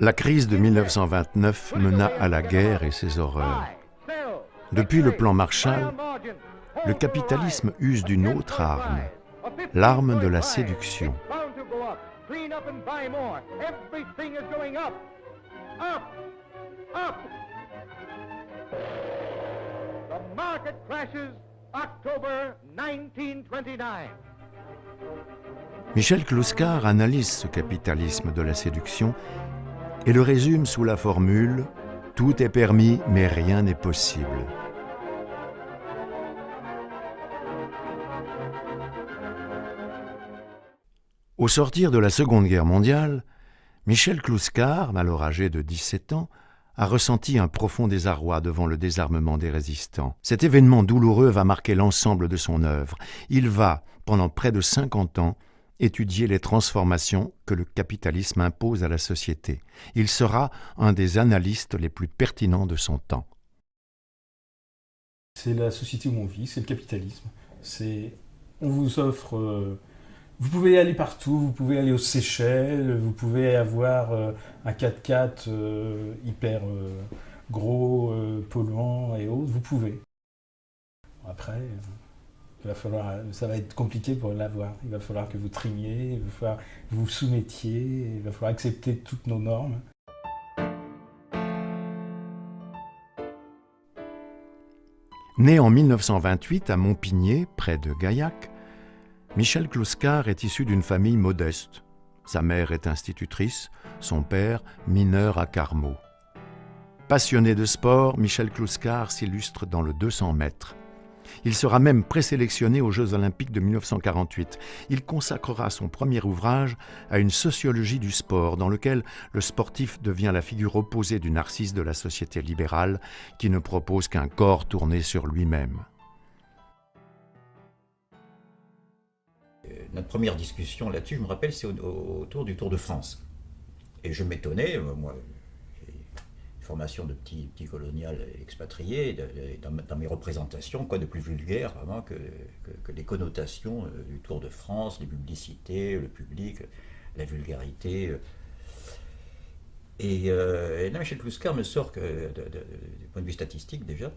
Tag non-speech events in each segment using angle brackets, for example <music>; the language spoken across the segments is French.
La crise de 1929 mena à la guerre et ses horreurs. Depuis le plan Marshall, le capitalisme use d'une autre arme, l'arme de la séduction. Michel Kluskar analyse ce capitalisme de la séduction et le résume sous la formule « Tout est permis, mais rien n'est possible ». Au sortir de la Seconde Guerre mondiale, Michel Kluskar, alors âgé de 17 ans, a ressenti un profond désarroi devant le désarmement des résistants. Cet événement douloureux va marquer l'ensemble de son œuvre. Il va, pendant près de 50 ans, étudier les transformations que le capitalisme impose à la société. Il sera un des analystes les plus pertinents de son temps. C'est la société où on vit, c'est le capitalisme. C'est on vous offre euh, vous pouvez aller partout, vous pouvez aller aux Seychelles, vous pouvez avoir euh, un 4x4 euh, hyper gros, polluant et autres, vous pouvez. Après, il va falloir, ça va être compliqué pour l'avoir. Il va falloir que vous trimiez, il va falloir que vous soumettiez, il va falloir accepter toutes nos normes. Né en 1928 à Montpigné, près de Gaillac, Michel Kluskar est issu d'une famille modeste. Sa mère est institutrice, son père mineur à Carmaux. Passionné de sport, Michel Kluskar s'illustre dans le 200 mètres. Il sera même présélectionné aux Jeux olympiques de 1948. Il consacrera son premier ouvrage à une sociologie du sport dans lequel le sportif devient la figure opposée du narcisse de la société libérale qui ne propose qu'un corps tourné sur lui-même. Euh, notre première discussion là-dessus, je me rappelle, c'est autour du Tour de France. Et je m'étonnais, euh, moi, formation de petit, petit colonial expatrié, dans, mes représentations, quoi de plus vulgaire vraiment que, que, les connotations euh, du Tour de France, les publicités, le public, la vulgarité. Euh. Et, euh, là, Michel Kluskar me sort que, du point de vue statistique déjà,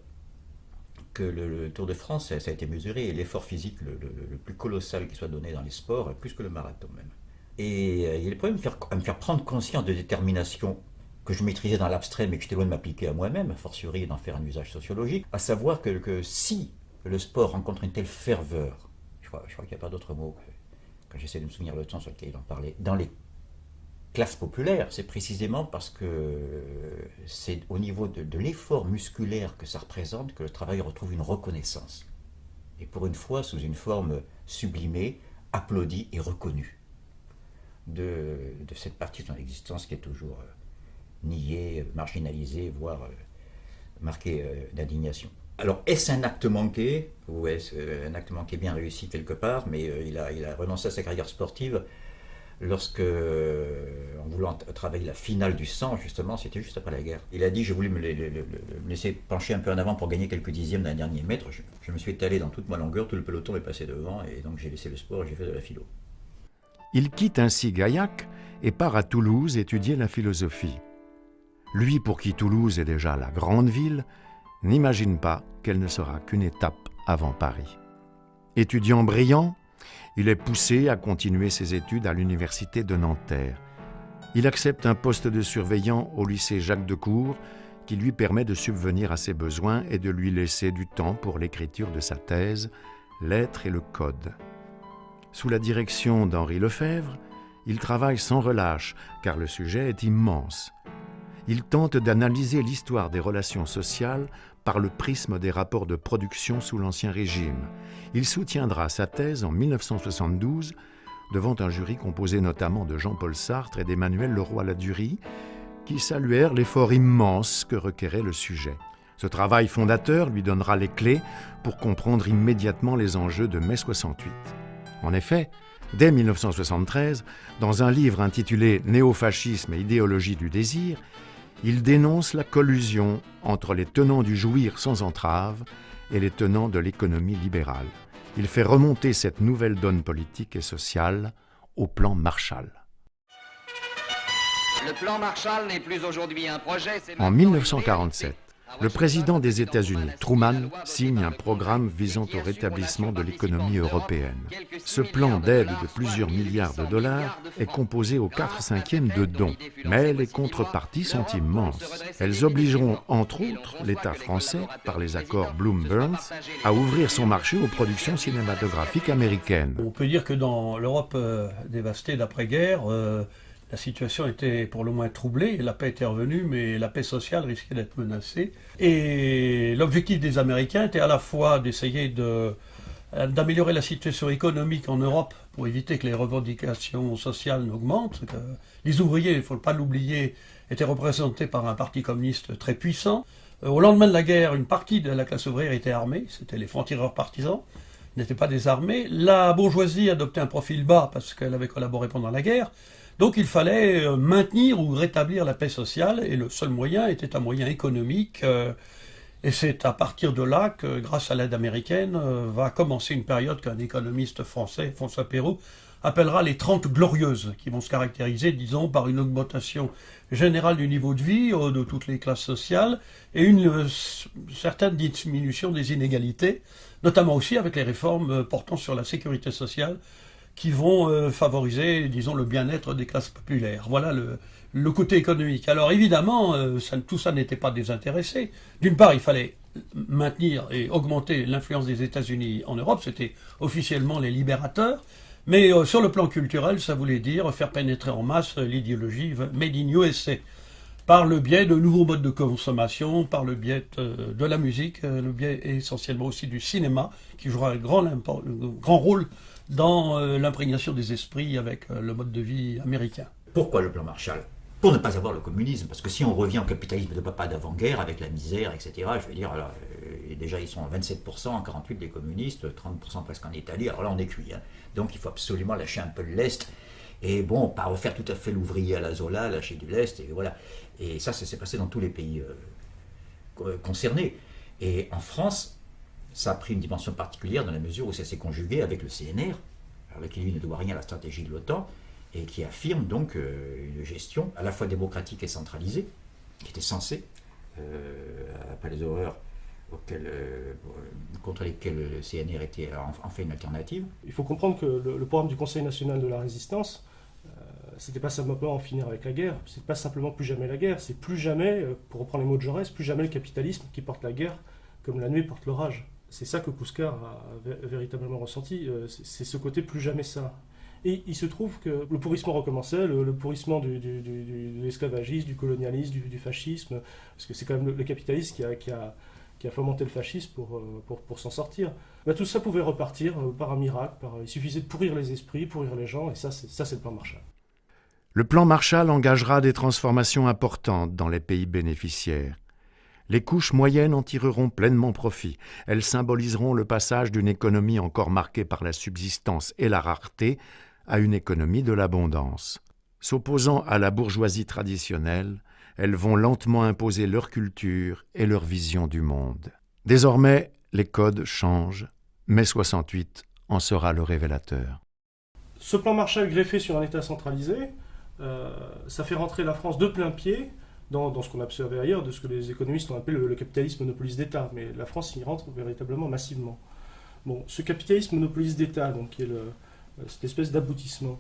que le, Tour de France, ça, a été mesuré, et l'effort physique le, plus colossal qui soit donné dans les sports, plus que le marathon même. Et il est problème à me faire prendre conscience de détermination que je maîtrisais dans l'abstrait, mais que j'étais loin de m'appliquer à moi-même, a fortiori d'en faire un usage sociologique, à savoir que, si le sport rencontre une telle ferveur, je crois, qu'il n'y a pas d'autre mot quand j'essaie de me souvenir le temps sur lequel il en parlait, dans les classes populaires, c'est précisément parce que c'est au niveau de, de l'effort musculaire que ça représente que le travail retrouve une reconnaissance. Et pour une fois, sous une forme sublimée, applaudie et reconnue de, de cette partie de son existence qui est toujours euh, nié, marginalisé, voire euh, marqué euh, d'indignation. Alors, est-ce un acte manqué Ou est-ce un acte manqué bien réussi quelque part Mais euh, il, a, il a renoncé à sa carrière sportive lorsque, en voulant travailler la finale du sang, justement, c'était juste après la guerre. Il a dit, j'ai voulu me, laisser pencher un peu en avant pour gagner quelques dixièmes d'un dernier mètre. Je, je, me suis étalé dans toute ma longueur, tout le peloton est passé devant, et donc j'ai laissé le sport et j'ai fait de la philo. Il quitte ainsi Gaillac et part à Toulouse étudier la philosophie. Lui pour qui Toulouse est déjà la grande ville, n'imagine pas qu'elle ne sera qu'une étape avant Paris. Étudiant brillant, il est poussé à continuer ses études à l'université de Nanterre. Il accepte un poste de surveillant au lycée Jacques de Cour qui lui permet de subvenir à ses besoins et de lui laisser du temps pour l'écriture de sa thèse, L'être et le code. Sous la direction d'Henri Lefebvre, il travaille sans relâche car le sujet est immense il tente d'analyser l'histoire des relations sociales par le prisme des rapports de production sous l'Ancien Régime. Il soutiendra sa thèse en 1972 devant un jury composé notamment de Jean-Paul Sartre et d'Emmanuel Leroy-Ladurie, qui saluèrent l'effort immense que requérait le sujet. Ce travail fondateur lui donnera les clés pour comprendre immédiatement les enjeux de mai 68. En effet, dès 1973, dans un livre intitulé Néofascisme et idéologie du désir, il dénonce la collusion entre les tenants du jouir sans entrave et les tenants de l'économie libérale. Il fait remonter cette nouvelle donne politique et sociale au plan Marshall. Le plan Marshall n'est plus aujourd'hui un projet. En 1947, le président des États-Unis, Truman, signe un programme visant au rétablissement de l'économie européenne. Ce plan d'aide de plusieurs milliards de dollars est composé au 4 cinquièmes de dons, mais les contreparties sont immenses. Elles obligeront, entre autres, l'État français, par les accords Bloom-Burns, à ouvrir son marché aux productions cinématographiques américaines. On peut dire que dans l'Europe euh, dévastée d'après-guerre, euh, la situation était pour le moins troublée, la paix était revenue, mais la paix sociale risquait d'être menacée. Et l'objectif des Américains était à la fois d'essayer d'améliorer la situation économique en Europe pour éviter que les revendications sociales n'augmentent. Les ouvriers, il ne faut pas l'oublier, étaient représentés par un parti communiste très puissant. Euh, au lendemain de la guerre, une partie de la classe ouvrière était armée, c'était les francs-tireurs partisans, n'étaient pas désarmés. La bourgeoisie adoptait un profil bas parce qu'elle avait collaboré pendant la guerre. Donc il fallait euh, maintenir ou rétablir la paix sociale et le seul moyen était un moyen économique. Euh, et c'est à partir de là que, grâce à l'aide américaine, euh, va commencer une période qu'un économiste français, François Perrault, appellera les Trente Glorieuses, qui vont se caractériser, disons, par une augmentation générale du niveau de vie de toutes les classes sociales et une certaine diminution des inégalités, notamment aussi avec les réformes portant sur la sécurité sociale qui vont euh, favoriser, disons, le bien-être des classes populaires. Voilà le, côté économique. Alors évidemment, euh, tout ça n'était pas désintéressé. D'une part, il fallait maintenir et augmenter l'influence des États-Unis en Europe, c'était officiellement les libérateurs, mais euh, sur le plan culturel, ça voulait dire faire pénétrer en masse l'idéologie Made in USA par le biais de nouveaux modes de consommation, par le biais de, la musique, le biais essentiellement aussi du cinéma, qui jouera un grand rôle dans euh, l'imprégnation des esprits avec euh, le mode de vie américain. Pourquoi le plan Marshall? Pour ne pas avoir le communisme, parce que si on revient au capitalisme de papa d'avant-guerre, avec la misère, etc., je veux dire, alors, euh, déjà ils sont à 27%, en 48 des communistes, 30% presque en Italie, alors là on est cuit. Hein. Donc il faut absolument lâcher un peu de l'Est, et bon, pas refaire tout à fait l'ouvrier à la Zola, lâcher du l'Est, et voilà. Et ça, ça s'est passé dans tous les pays concernés. Et en France, ça a pris une dimension particulière dans la mesure où ça s'est conjugué avec le CNR, avec qui lui ne doit rien à la stratégie de l'OTAN, et qui affirme donc euh, une gestion à la fois démocratique et centralisée, qui était censée, euh, après les horreurs euh, contre lesquelles le CNR était en, fait une alternative. Il faut comprendre que le, programme du Conseil national de la résistance, c'était pas simplement en finir avec la guerre, c'est pas simplement plus jamais la guerre, c'est plus jamais, pour reprendre les mots de Jaurès, plus jamais le capitalisme qui porte la guerre comme la nuit porte l'orage c'est ça que Kouskar a véritablement ressenti, euh, c'est ce côté plus jamais ça. Et il se trouve que le pourrissement recommençait, le, pourrissement du, de l'esclavagisme, du colonialisme, du, fascisme, parce que c'est quand même le, capitalisme qui a, qui, a, qui a, fomenté le fascisme pour, euh, pour, pour s'en sortir. Bah, tout ça pouvait repartir euh, par un miracle, il suffisait de pourrir les esprits, pourrir les gens, et ça c'est le plan Marshall. Le plan Marshall engagera des transformations importantes dans les pays bénéficiaires. Les couches moyennes en tireront pleinement profit. Elles symboliseront le passage d'une économie encore marquée par la subsistance et la rareté à une économie de l'abondance. S'opposant à la bourgeoisie traditionnelle, elles vont lentement imposer leur culture et leur vision du monde. Désormais, les codes changent. Mai 68 en sera le révélateur. Ce plan Marshall greffé sur un État centralisé, euh, ça fait rentrer la France de plein pied dans, ce qu'on a observé ailleurs, de ce que les économistes ont appelé le, capitalisme monopoliste d'État. Mais la France y rentre véritablement massivement. Bon, ce capitalisme monopoliste d'État, donc qui est le, cette espèce d'aboutissement,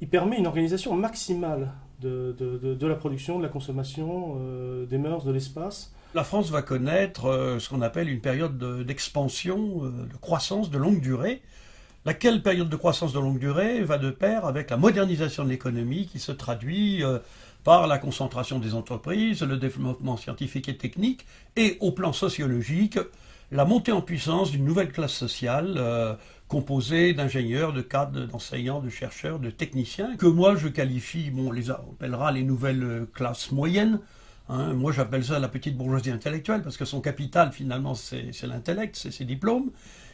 il permet une organisation maximale de, la production, de la consommation, euh, des mœurs, de l'espace. La France va connaître euh, ce qu'on appelle une période d'expansion, euh, de croissance de longue durée, laquelle période de croissance de longue durée va de pair avec la modernisation de l'économie qui se traduit par la concentration des entreprises, le développement scientifique et technique, et au plan sociologique, la montée en puissance d'une nouvelle classe sociale euh, composée d'ingénieurs, de cadres, d'enseignants, de chercheurs, de techniciens, que moi je qualifie, bon, on les appellera les nouvelles classes moyennes. Hein. moi j'appelle ça la petite bourgeoisie intellectuelle, parce que son capital finalement c'est l'intellect, c'est ses diplômes.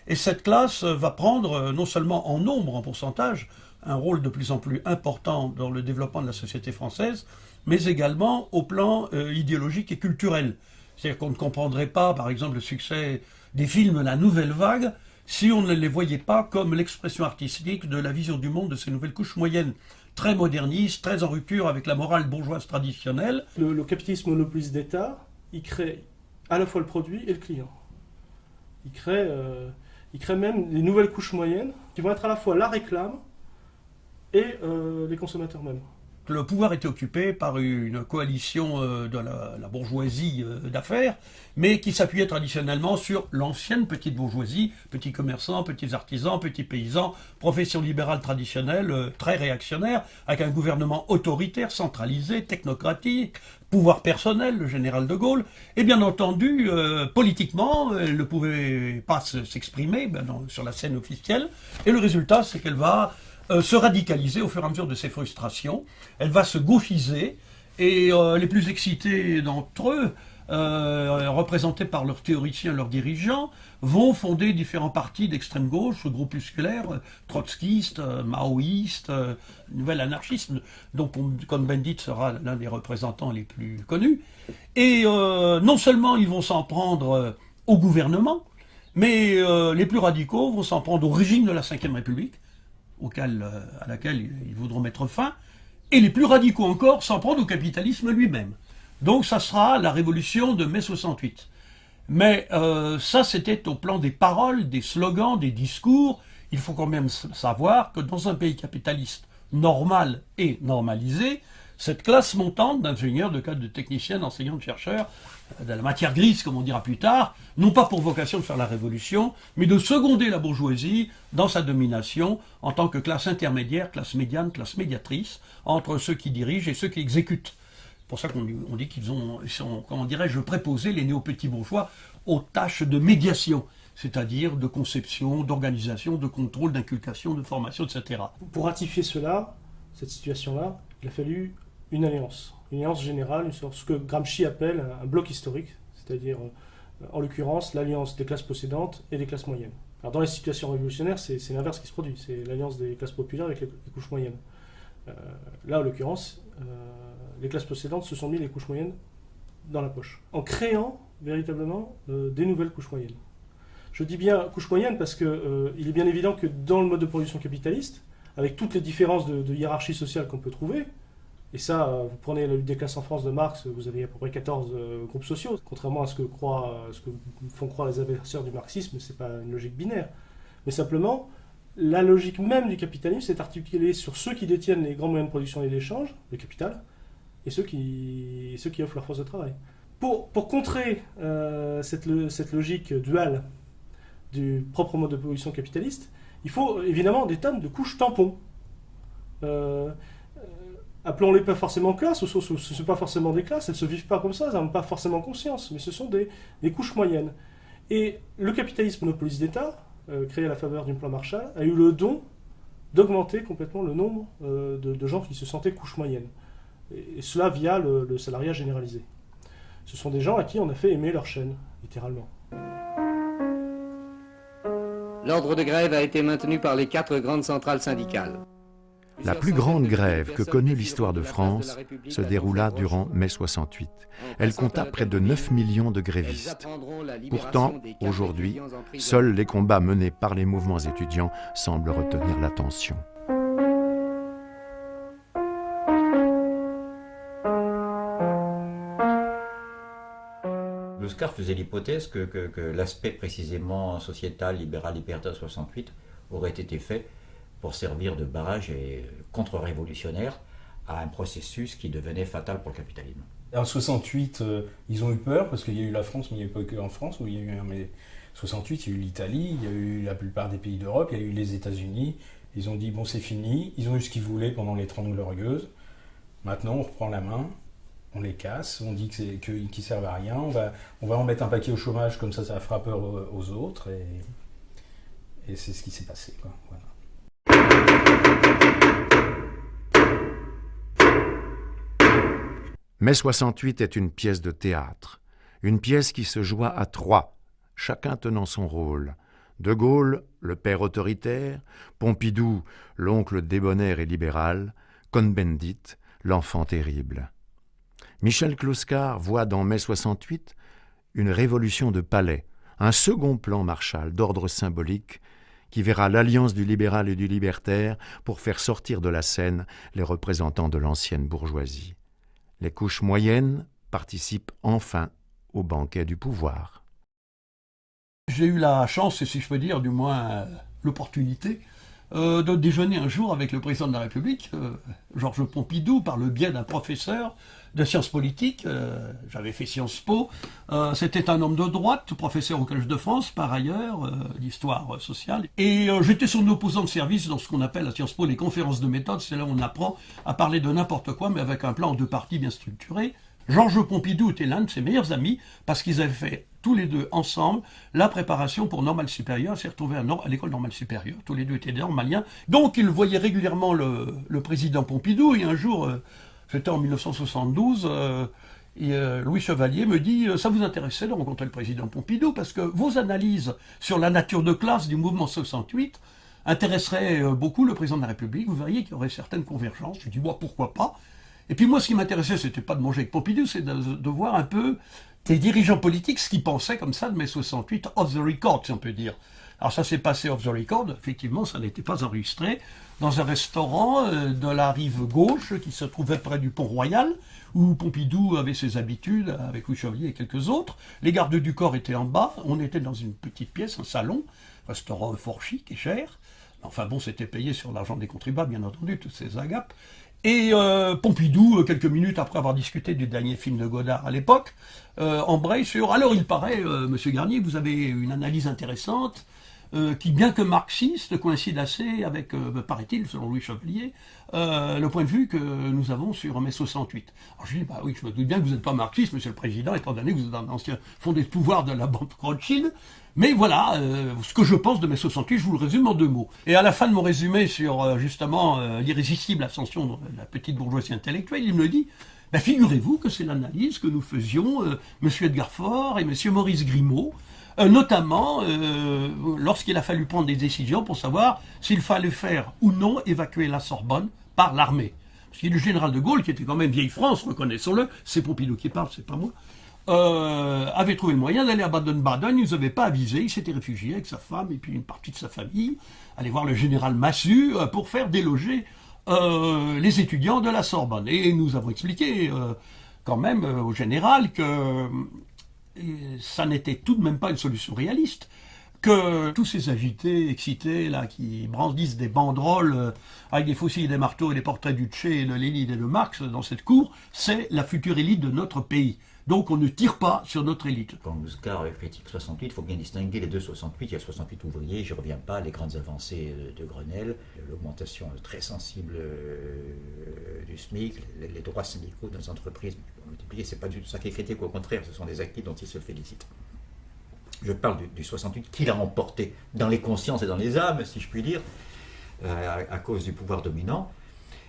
Et cette classe va prendre euh, non seulement en nombre, en pourcentage, un rôle de plus en plus important dans le développement de la société française, mais également au plan euh, idéologique et culturel. C'est-à-dire qu'on ne comprendrait pas, par exemple, le succès des films La Nouvelle Vague si on ne les voyait pas comme l'expression artistique de la vision du monde de ces nouvelles couches moyennes, très modernistes, très en rupture avec la morale bourgeoise traditionnelle. Le, capitalisme monopoliste d'État, il crée à la fois le produit et le client. Il crée, euh, il crée même des nouvelles couches moyennes qui vont être à la fois la réclame et euh, les consommateurs mêmes le pouvoir était occupé par une coalition euh, de la, bourgeoisie euh, d'affaires, mais qui s'appuyait traditionnellement sur l'ancienne petite bourgeoisie, petits commerçants, petits artisans, petits paysans, profession libérale traditionnelle, très réactionnaire, avec un gouvernement autoritaire, centralisé, technocratique, pouvoir personnel, le général de Gaulle, et bien entendu, politiquement, elle ne pouvait pas s'exprimer ben, sur la scène officielle, et le résultat, c'est qu'elle va euh, se radicaliser au fur et à mesure de ses frustrations. Elle va se gauchiser et euh, les plus excités d'entre eux, euh, représentés par leurs théoriciens, leurs dirigeants, vont fonder différents partis d'extrême gauche, groupusculaires, trotskistes, maoïstes, nouvel anarchisme, dont Cohn-Bendit sera l'un des représentants les plus connus. Et non seulement ils vont s'en prendre au gouvernement, mais les plus radicaux vont s'en prendre au régime de la Ve République, euh, à laquelle ils voudront mettre fin, et les plus radicaux encore s'en prendre au capitalisme lui-même. Donc ça sera la révolution de mai 68. Mais euh, ça, c'était au plan des paroles, des slogans, des discours. Il faut quand même savoir que dans un pays capitaliste normal et normalisé, cette classe montante d'ingénieurs, de cadres, de techniciens, d'enseignants, de chercheurs, de la matière grise, comme on dira plus tard, non pas pour vocation de faire la révolution, mais de seconder la bourgeoisie dans sa domination en tant que classe intermédiaire, classe médiane, classe médiatrice, entre ceux qui dirigent et ceux qui exécutent. C'est pour ça qu'on dit qu'ils ont, sont, comment dirais-je, préposés, les néo-petits bourgeois, aux tâches de médiation, c'est-à-dire de conception, d'organisation, de contrôle, d'inculcation, de formation, etc. Pour ratifier cela, cette situation-là, il a fallu une alliance, une alliance générale, ce que Gramsci appelle un bloc historique, c'est-à-dire euh, en l'occurrence l'alliance des classes possédantes et des classes moyennes. Alors dans les situations révolutionnaires, c'est l'inverse qui se produit, c'est l'alliance des classes populaires avec les, couches moyennes. Euh, là, en l'occurrence, euh, les classes possédantes se sont mis les couches moyennes dans la poche, en créant véritablement des nouvelles couches moyennes. Je dis bien couches moyennes parce qu'il est bien évident que dans le mode de production capitaliste, avec toutes les différences de hiérarchie sociale qu'on peut trouver, et ça, euh, vous prenez la lutte des classes en France de Marx, vous avez à peu près 14 euh, groupes sociaux. Contrairement à ce que, croient, ce que font croire les adversaires du marxisme, ce n'est pas une logique binaire. Mais simplement, la logique même du capitalisme s'est articulée sur ceux qui détiennent les grands moyens de production et d'échange, le capital, et ceux qui, offrent leur force de travail. Pour, contrer euh, cette, cette, logique duale du propre mode de production capitaliste, il faut évidemment des tonnes de couches tampons appelons-les pas forcément classes, ce ne sont pas forcément des classes, elles ne se vivent pas comme ça, elles n'ont pas forcément conscience, mais ce sont des, couches moyennes. Et le capitalisme monopoliste d'État, euh, créé à la faveur du plan Marshall, a eu le don d'augmenter complètement le nombre euh, de, gens qui se sentaient couches moyennes. Et, cela via le, le, salariat généralisé. Ce sont des gens à qui on a fait aimer leur chaîne, littéralement. L'ordre de grève a été maintenu par les quatre grandes centrales syndicales. La plus grande grève que connut l'histoire de France se déroula durant mai 68. Elle compta près de 9 millions de grévistes. Pourtant, aujourd'hui, seuls les combats menés par les mouvements étudiants semblent retenir l'attention. Luscar faisait l'hypothèse que, que l'aspect précisément sociétal, libéral, libertaire 68 aurait été fait pour servir de barrage et contre-révolutionnaire à un processus qui devenait fatal pour le capitalisme. En 68, euh, ils ont eu peur parce qu'il y a eu la France, mais il n'y a pas que en France où il y a eu. Mais 68, il y a eu l'Italie, il y a eu la plupart des pays d'Europe, il y a eu les États-Unis. Ils ont dit bon, c'est fini. Ils ont eu ce qu'ils voulaient pendant les Trente Glorieuses. Maintenant, on reprend la main, on les casse, on dit qu'ils qu servent à rien. On va, en mettre un paquet au chômage, comme ça, ça fera peur aux autres. Et, c'est ce qui s'est passé. Mai 68 est une pièce de théâtre, une pièce qui se joua à trois, chacun tenant son rôle. De Gaulle, le père autoritaire, Pompidou, l'oncle débonnaire et libéral, Cohn-Bendit, l'enfant terrible. Michel Closcar voit dans Mai 68 une révolution de palais, un second plan Marshall d'ordre symbolique qui verra l'alliance du libéral et du libertaire pour faire sortir de la scène les représentants de l'ancienne bourgeoisie. Les couches moyennes participent enfin au banquet du pouvoir. J'ai eu la chance, si je peux dire du moins euh, l'opportunité, euh, de déjeuner un jour avec le président de la République, euh, Georges Pompidou, par le biais d'un professeur de sciences politiques. J'avais fait Sciences Po. C'était un homme de droite, professeur au Collège de France, par ailleurs, d'histoire sociale. Et j'étais son opposant de service dans ce qu'on appelle à Sciences Po les conférences de méthode. C'est là où on apprend à parler de n'importe quoi, mais avec un plan en deux parties bien structuré. Georges Pompidou était l'un de ses meilleurs amis parce qu'ils avaient fait tous les deux ensemble la préparation pour Normal Supérieur, s'est retrouvé à, l'école Normale Supérieure. Tous les deux étaient normaliens. Donc il voyait régulièrement le, président Pompidou et un jour, euh, c'était en 1972, euh, euh, Louis Chevalier me dit Ça vous intéressait de rencontrer le président Pompidou parce que vos analyses sur la nature de classe du mouvement 68 intéresseraient beaucoup le président de la République. Vous verriez qu'il y aurait certaines convergences. Je dis Moi, pourquoi pas? Et puis moi, ce qui m'intéressait, c'était pas de manger avec Pompidou, c'est de, voir un peu des dirigeants politiques ce qu'ils pensaient comme ça de mai 68, off the record, si on peut dire. Alors ça s'est passé off the record, effectivement, ça n'était pas enregistré, dans un restaurant euh, de la rive gauche qui se trouvait près du pont Royal, où Pompidou avait ses habitudes avec Louis et quelques autres. Les gardes du corps étaient en bas, on était dans une petite pièce, un salon, restaurant fort chic et cher. Enfin bon, c'était payé sur l'argent des contribuables, bien entendu, toutes ces agapes. Et euh, Pompidou, euh, quelques minutes après avoir discuté du dernier film de Godard à l'époque, euh, embraye sur Alors il paraît, Monsieur Garnier, vous avez une analyse intéressante qui, bien que marxiste, coïncide assez avec, paraît-il, selon Louis Chevalier, le point de vue que nous avons sur mai 68. Alors je dis bah oui, je me doute bien que vous n'êtes pas marxiste, Monsieur le Président, étant donné que vous êtes un ancien fondé de pouvoir de la banque Rothschild. Mais voilà, euh, ce que je pense de mai 68, je vous le résume en deux mots. Et à la fin de mon résumé sur euh, justement euh, l'irrésistible ascension de la petite bourgeoisie intellectuelle, il me dit bah, figurez-vous que c'est l'analyse que nous faisions M. Edgar Faure et M. Maurice Grimaud, notamment lorsqu'il a fallu prendre des décisions pour savoir s'il fallait faire ou non évacuer la Sorbonne par l'armée. Parce a le général de Gaulle, qui était quand même vieille France, reconnaissons-le, c'est Pompidou qui parle, c'est pas moi, euh, avait trouvé le moyen d'aller à Baden-Baden. Il ne nous avait pas avisé. Il s'était réfugié avec sa femme et puis une partie de sa famille, aller voir le général Massu euh, pour faire déloger euh, les étudiants de la Sorbonne. Et nous avons expliqué quand même au général que ça n'était tout de même pas une solution réaliste que tous ces agités, excités, là, qui brandissent des banderoles avec des faucilles, des marteaux et des portraits du Tché, de Lénine et de Marx dans cette cour, c'est la future élite de notre pays. Donc on ne tire pas sur notre élite. Quand Muscar critique 68, il faut bien distinguer les deux 68. Il y a 68 ouvriers, je ne reviens pas, les grandes avancées de Grenelle, l'augmentation très sensible euh, du SMIC, les droits syndicaux dans les entreprises. Ce n'est pas du tout ça qui est critique, au contraire, ce sont des acquis dont il se félicite. Je parle du, 68 qu'il a emporté dans les consciences et dans les âmes, si je puis dire, euh, à, cause du pouvoir dominant,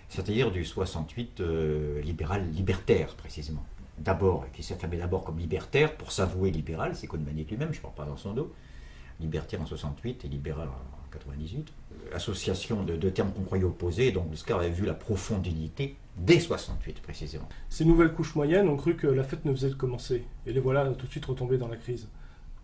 c'est-à-dire du 68 euh, libéral libertaire précisément d'abord, qui s'affirmait d'abord comme libertaire, pour s'avouer libéral, c'est Cohn-Bendit lui-même, je ne parle pas dans son dos, libertaire en 68 et libéral en 98. Association de deux termes qu'on croyait opposés, donc Muscar avait vu la profonde unité dès 68 précisément. Ces nouvelles couches moyennes ont cru que la fête ne faisait que commencer, et les voilà tout de suite retombées dans la crise.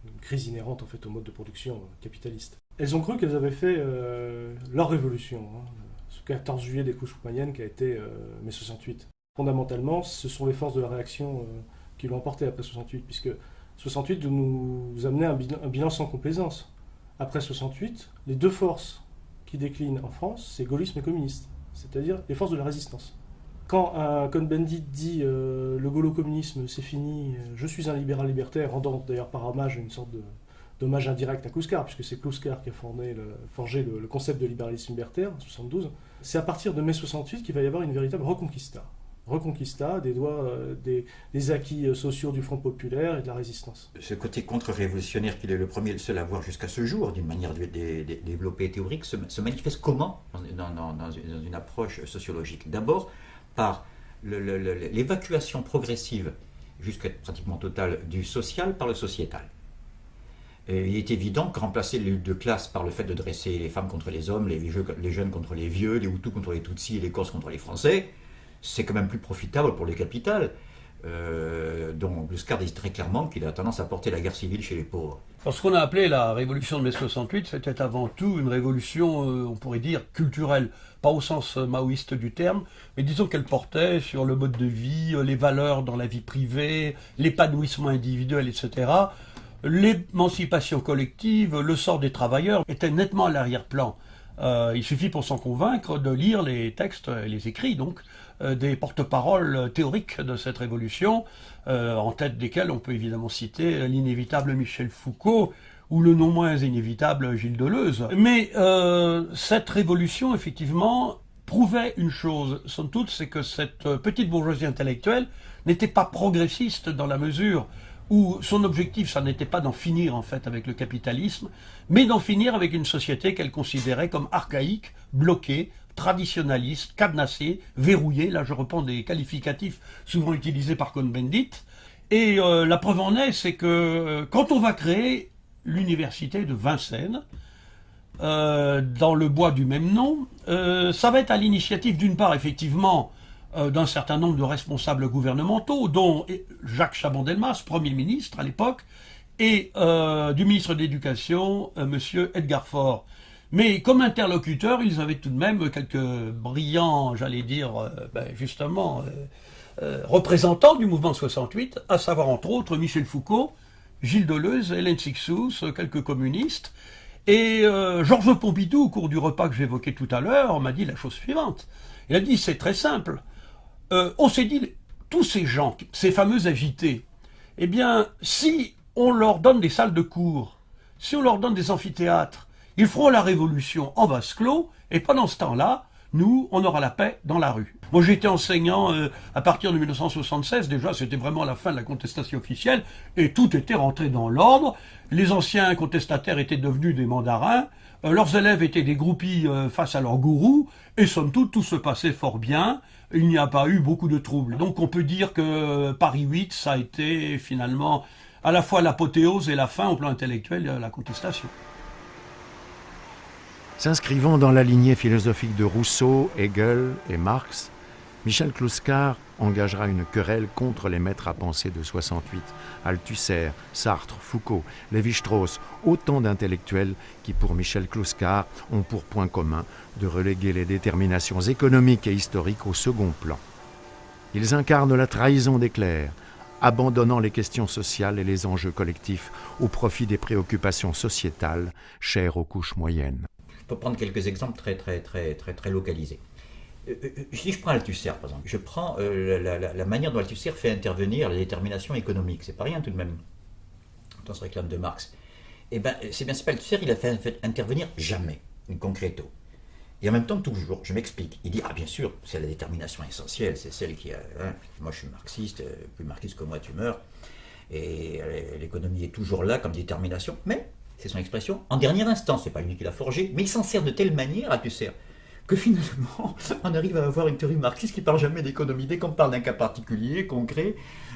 Une crise inhérente en fait au mode de production capitaliste. Elles ont cru qu'elles avaient fait euh, leur révolution, hein, ce 14 juillet des couches moyennes qui a été euh, mai 68 fondamentalement, ce sont les forces de la réaction euh, qui l'ont emporté après 68, puisque 68 nous amenait un bilan, sans complaisance. Après 68, les deux forces qui déclinent en France, c'est gaullisme et communiste, c'est-à-dire les forces de la résistance. Quand un Cohn-Bendit dit euh, le gaulo-communisme c'est fini, euh, je suis un libéral libertaire, rendant d'ailleurs par hommage une sorte de d'hommage indirect à Kouskar, puisque c'est Kouskar qui a forgé le, le, concept de libéralisme libertaire en 72, c'est à partir de mai 68 qu'il va y avoir une véritable reconquista. Reconquista des, doigts, euh, des, acquis euh, sociaux du Front populaire et de la résistance. Ce côté contre-révolutionnaire qu'il est le premier et le seul à voir jusqu'à ce jour, d'une manière développée et théorique, se, manifeste comment dans, une approche sociologique? D'abord par l'évacuation progressive, jusqu'à pratiquement totale, du social par le sociétal. il est évident que remplacer les luttes de classe par le fait de dresser les femmes contre les hommes, les, les jeunes contre les vieux, les Hutus contre les Tutsis et les Corses contre les Français, c'est quand même plus profitable pour les capitales. euh, dont dit très clairement qu'il a tendance à porter la guerre civile chez les pauvres. ce qu'on a appelé la révolution de mai 68, c'était avant tout une révolution, euh, on pourrait dire, culturelle. Pas au sens euh, maoïste du terme, mais disons qu'elle portait sur le mode de vie, les valeurs dans la vie privée, l'épanouissement individuel, etc. L'émancipation collective, le sort des travailleurs était nettement à l'arrière-plan. il suffit pour s'en convaincre de lire les textes, les écrits donc, euh, des porte-paroles théoriques de cette révolution, euh, en tête desquels on peut évidemment citer l'inévitable Michel Foucault ou le non moins inévitable Gilles Deleuze. Mais euh, cette révolution, effectivement, prouvait une chose, somme toute, c'est que cette petite bourgeoisie intellectuelle n'était pas progressiste dans la mesure où son objectif, ça n'était pas d'en finir en fait avec le capitalisme, mais d'en finir avec une société qu'elle considérait comme archaïque, bloquée, traditionnaliste, cadenassé, verrouillé. Là, je reprends des qualificatifs souvent utilisés par Cohn-Bendit. Et euh, la preuve en est, c'est que euh, quand on va créer l'université de Vincennes, euh, dans le bois du même nom, ça va être à l'initiative d'une part, effectivement, d'un certain nombre de responsables gouvernementaux, dont Jacques Chaban-Delmas, Premier ministre à l'époque, et du ministre de l'Éducation, Monsieur Edgar Faure. Mais comme interlocuteur, ils avaient tout de même quelques brillants, j'allais dire, euh, ben, justement, euh, euh, représentants du mouvement 68, à savoir entre autres Michel Foucault, Gilles Deleuze, Hélène Sixous, quelques communistes. Et Georges Pompidou, au cours du repas que j'évoquais tout à l'heure, m'a dit la chose suivante. Il a dit, c'est très simple. on s'est dit, tous ces gens, ces fameux agités, eh bien, si on leur donne des salles de cours, si on leur donne des amphithéâtres, ils feront la révolution en vase clos, et pendant ce temps-là, nous, on aura la paix dans la rue. Moi, j'étais enseignant euh, à partir de 1976, déjà, c'était vraiment la fin de la contestation officielle, et tout était rentré dans l'ordre. Les anciens contestataires étaient devenus des mandarins, euh, leurs élèves étaient des groupies euh, face à leurs gourous, et somme toute, tout se passait fort bien. Il n'y a pas eu beaucoup de troubles. Donc, on peut dire que Paris 8, ça a été finalement à la fois l'apothéose et la fin au plan intellectuel de la contestation. S'inscrivant dans la lignée philosophique de Rousseau, Hegel et Marx, Michel Clouscar engagera une querelle contre les maîtres à penser de 68, Althusser, Sartre, Foucault, Lévi-Strauss, autant d'intellectuels qui, pour Michel Clouscar, ont pour point commun de reléguer les déterminations économiques et historiques au second plan. Ils incarnent la trahison des clercs, abandonnant les questions sociales et les enjeux collectifs au profit des préoccupations sociétales chères aux couches moyennes pour prendre quelques exemples très, très, très, très, très localisés. Euh, euh, euh, si je prends Althusser, par exemple, je prends la, manière dont Althusser fait intervenir la détermination économique. C'est pas rien tout de même, on se réclame de Marx. Eh ben, c'est bien, c'est pas Althusser, il a fait, intervenir jamais, concreto. Et en même temps, toujours, je m'explique. Il dit, ah bien sûr, c'est la détermination essentielle, c'est celle qui a... Hein, moi je suis marxiste, plus marxiste que moi tu meurs. Et l'économie est toujours là comme détermination, mais c'est son expression, en dernière instance, c'est pas lui qui l'a forgé, mais il s'en sert de telle manière, à sert que finalement, <laughs> on arrive à avoir une théorie marxiste qui parle jamais d'économie. Dès qu'on parle d'un cas particulier, concret,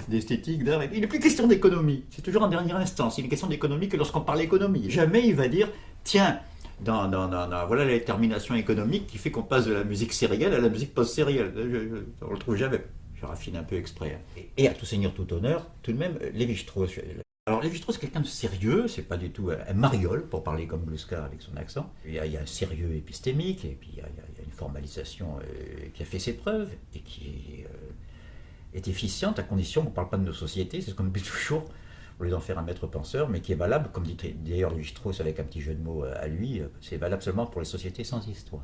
d'esthétique, d'art, il n'est plus question d'économie. C'est toujours en dernière instance. Il est question d'économie que lorsqu'on parle d'économie. Jamais il va dire, tiens, dans, voilà la détermination économique qui fait qu'on passe de la musique sérielle à la musique post-sérielle. On le trouve jamais. Je raffine un peu exprès. Et, à tout seigneur, tout honneur, tout de même, Lévi-Strauss, alors Lévi-Strauss, quelqu'un de sérieux, c'est pas du tout un mariole, pour parler comme Bluska avec son accent. Il y, a, un sérieux épistémique, et puis il y a, une formalisation euh, qui a fait ses preuves, et qui euh, est, efficiente à condition qu'on ne parle pas de nos sociétés, c'est ce qu'on dit toujours, au lieu d'en faire un maître penseur, mais qui est valable, comme dit d'ailleurs Lévi-Strauss avec un petit jeu de mots euh, à lui, c'est valable seulement pour les sociétés sans histoire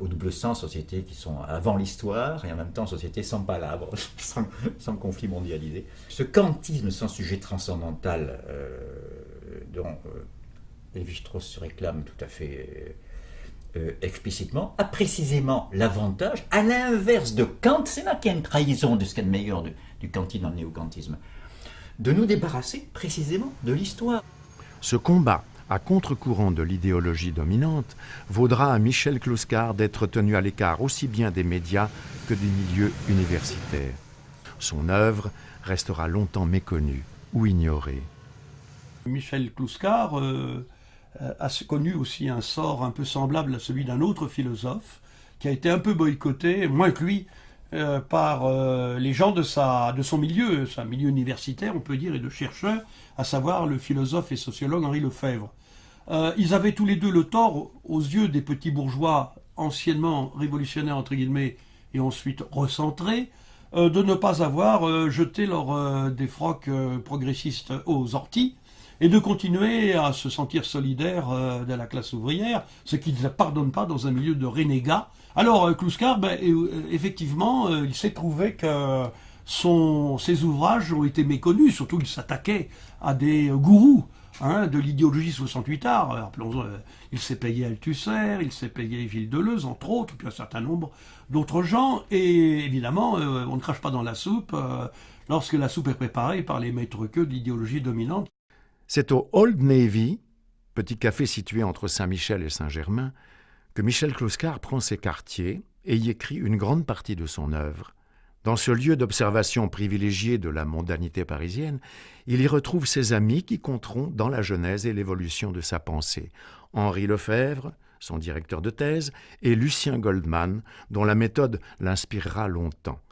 au double sens, sociétés qui sont avant l'histoire et en même temps sociétés sans palabres, <laughs> sans, conflit mondialisé. Ce kantisme sans sujet transcendantal euh, dont euh, Lévi-Strauss se réclame tout à fait euh, explicitement, a précisément l'avantage, à l'inverse de Kant, c'est là qu'il y a une trahison de ce qu'il y a de meilleur du kantisme dans le néo-kantisme, de nous débarrasser précisément de l'histoire. Ce combat à contre-courant de l'idéologie dominante, vaudra à Michel Clouscar d'être tenu à l'écart aussi bien des médias que du milieu universitaire. Son œuvre restera longtemps méconnue ou ignorée. Michel Clouscar euh, a connu aussi un sort un peu semblable à celui d'un autre philosophe qui a été un peu boycotté, moins que lui, euh, par euh, les gens de, sa, de son milieu, son milieu universitaire, on peut dire, et de chercheurs, à savoir le philosophe et sociologue Henri Lefebvre. Euh, ils avaient tous les deux le tort, aux yeux des petits bourgeois anciennement révolutionnaires, entre guillemets, et ensuite recentrés, de ne pas avoir jeté leur défroques progressistes aux orties, et de continuer à se sentir solidaire de la classe ouvrière, ce qu'ils ne pardonnent pas dans un milieu de renégats, alors, euh, Kluskar, ben, euh, effectivement, euh, il s'est trouvé que son, ses ouvrages ont été méconnus, surtout il s'attaquait à des gourous hein, de l'idéologie 68 art. il s'est payé Althusser, il s'est payé Gilles Deleuze, entre autres, puis un certain nombre d'autres gens. Et évidemment, on ne crache pas dans la soupe lorsque la soupe est préparée par les maîtres queux d'idéologie dominante. C'est au Old Navy, petit café situé entre Saint-Michel et Saint-Germain, que Michel Clouscar prend ses quartiers et y écrit une grande partie de son œuvre. Dans ce lieu d'observation privilégié de la mondanité parisienne, il y retrouve ses amis qui compteront dans la genèse et l'évolution de sa pensée. Henri Lefebvre, son directeur de thèse, et Lucien Goldman, dont la méthode l'inspirera longtemps.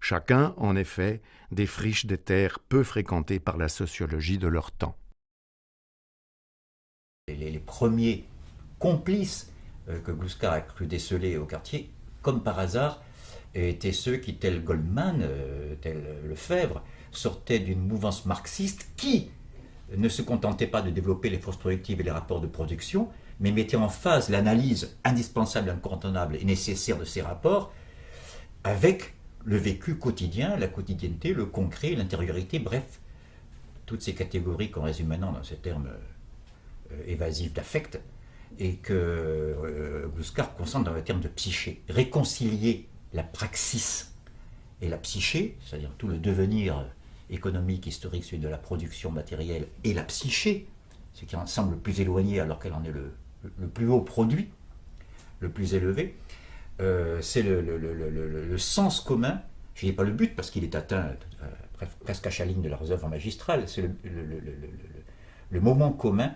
Chacun, en effet, défriche des terres peu fréquentées par la sociologie de leur temps. Les, premiers complices que Gluskar a cru déceler au quartier, comme par hasard, étaient ceux qui, tel Goldman, euh, tel Lefebvre, sortaient d'une mouvance marxiste qui ne se contentait pas de développer les forces productives et les rapports de production, mais mettait en phase l'analyse indispensable, incontournable et nécessaire de ces rapports avec le vécu quotidien, la quotidienneté, le concret, l'intériorité, bref, toutes ces catégories qu'on résume maintenant dans ces termes euh, évasifs d'affect, et que euh, concentre dans le terme de psyché. Réconcilier la praxis et la psyché, c'est-à-dire tout le devenir économique, historique, celui de la production matérielle, et la psyché, ce qui en semble le plus éloigné alors qu'elle en est le, plus haut produit, le plus élevé, euh, c'est le, sens commun. Je dis pas le but parce qu'il est atteint euh, presque à chaline de leurs œuvres magistrales, c'est le, moment commun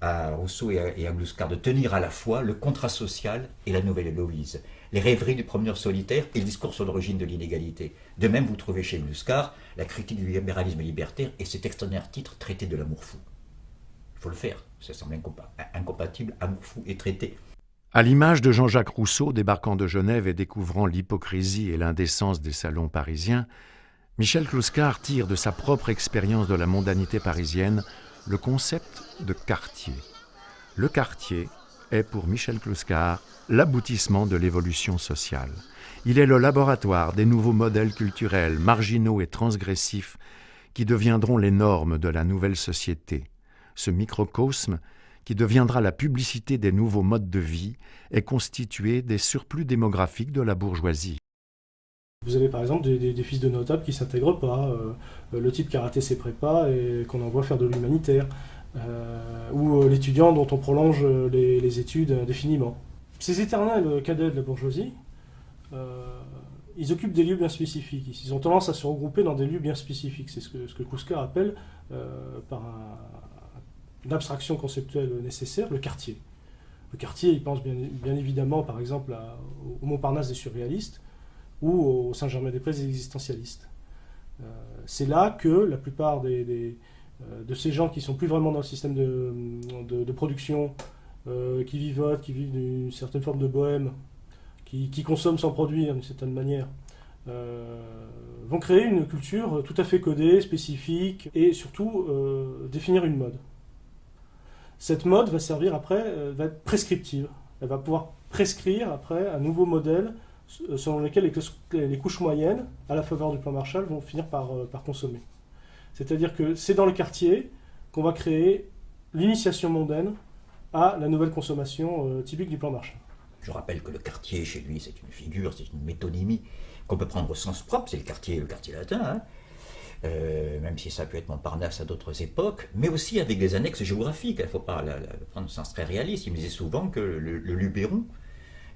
à Rousseau et à, Gluscar de tenir à la fois le contrat social et la nouvelle Héloïse, les rêveries du promeneur solitaire et le discours sur l'origine de l'inégalité. De même, vous trouvez chez Gluscar la critique du libéralisme libertaire et cet extraordinaire titre Traité de l'amour fou. Il faut le faire, ça semble incompatible, amour fou et traité. À l'image de Jean-Jacques Rousseau débarquant de Genève et découvrant l'hypocrisie et l'indécence des salons parisiens, Michel Clouscar tire de sa propre expérience de la mondanité parisienne le concept de quartier. Le quartier est pour Michel Clouscar l'aboutissement de l'évolution sociale. Il est le laboratoire des nouveaux modèles culturels, marginaux et transgressifs qui deviendront les normes de la nouvelle société. Ce microcosme, qui deviendra la publicité des nouveaux modes de vie, est constitué des surplus démographiques de la bourgeoisie. Vous avez par exemple des, fils de notables qui s'intègrent pas, euh, le type qui a raté ses prépas et qu'on envoie faire de l'humanitaire, euh, ou euh, l'étudiant dont on prolonge les, études indéfiniment. Ces éternels cadets de la bourgeoisie, ils occupent des lieux bien spécifiques. Ils ont tendance à se regrouper dans des lieux bien spécifiques. C'est ce que, ce que appelle, par une abstraction conceptuelle nécessaire, le quartier. Le quartier, il pense bien, évidemment, par exemple, au Montparnasse des surréalistes, ou au Saint-Germain-des-Prés des existentialistes. Euh, c'est là que la plupart des, euh, de ces gens qui sont plus vraiment dans le système de, de, production, euh, qui vivotent, qui vivent d'une certaine forme de bohème, qui, qui consomment sans produire d'une certaine manière, vont créer une culture tout à fait codée, spécifique, et surtout définir une mode. Cette mode va servir après, va être prescriptive. Elle va pouvoir prescrire après un nouveau modèle euh, selon lesquels les, couches moyennes, à la faveur du plan Marshall, vont finir par, euh, par consommer. C'est-à-dire que c'est dans le quartier qu'on va créer l'initiation mondaine à la nouvelle consommation euh, typique du plan Marshall. Je rappelle que le quartier, chez lui, c'est une figure, c'est une métonymie qu'on peut prendre au sens propre, c'est le quartier, le quartier latin, hein. même si ça peut être Montparnasse à d'autres époques, mais aussi avec des annexes géographiques. Il ne faut pas la, prendre au sens très réaliste. Il me disait souvent que le, le Luberon,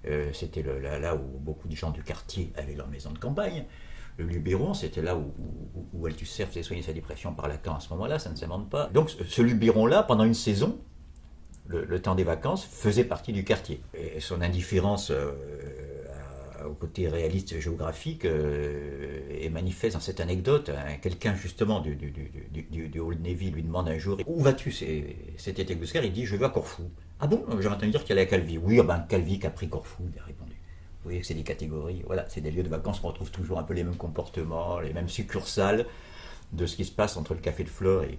euh, c'était là, où beaucoup de gens du quartier avaient leur maison de campagne. Le Luberon, c'était là où, où, où Althusser faisait soigner sa dépression par Lacan à ce moment-là, ça ne s'invente pas. Donc ce Luberon-là, pendant une saison, le, temps des vacances, faisait partie du quartier. Et son indifférence euh, au côté réaliste géographique et manifeste dans cette anecdote. Hein, quelqu'un justement du, du, Old Navy lui demande un jour Où vas-tu? C'était Tegusker, il dit Je vais à Corfou. Ah bon J'ai entendu dire qu'il allait à Calvi. Oui, ah ben, Calvi qui a pris Corfou, il a répondu. Vous voyez c'est des catégories. Voilà, c'est des lieux de vacances on retrouve toujours un peu les mêmes comportements, les mêmes succursales de ce qui se passe entre le Café de Fleurs et,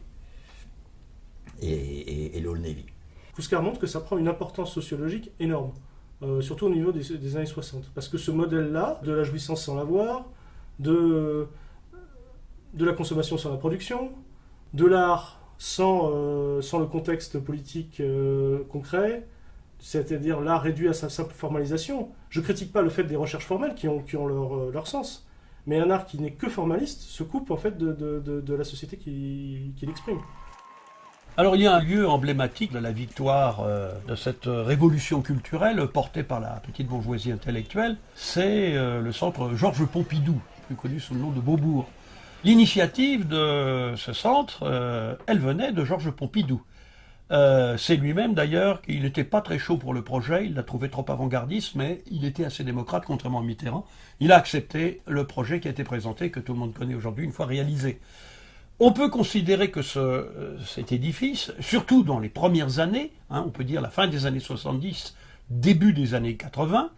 et, l'Old Navy. Kouskar montre que ça prend une importance sociologique énorme, euh, surtout au niveau des, années 60. Parce que ce modèle-là, de la jouissance sans l'avoir, de, de la consommation sans la production, de l'art sans, euh, sans le contexte politique euh, concret, c'est-à-dire l'art réduit à sa simple formalisation. Je ne critique pas le fait des recherches formelles qui ont, qui ont leur, leur sens, mais un art qui n'est que formaliste se coupe en fait de, de, de, la société qui, qui l'exprime. Alors il y a un lieu emblématique de la victoire euh, de cette révolution culturelle portée par la petite bourgeoisie intellectuelle, c'est euh, le centre Georges Pompidou, plus connu sous le nom de Beaubourg. L'initiative de ce centre, euh, elle venait de Georges Pompidou. Euh, c'est lui-même d'ailleurs qu'il n'était pas très chaud pour le projet, il l'a trouvé trop avant-gardiste, mais il était assez démocrate, contrairement à Mitterrand. Il a accepté le projet qui a été présenté, que tout le monde connaît aujourd'hui, une fois réalisé. On peut considérer que euh, cet édifice, surtout dans les premières années, hein, on peut dire la fin des années 70, début des années 80,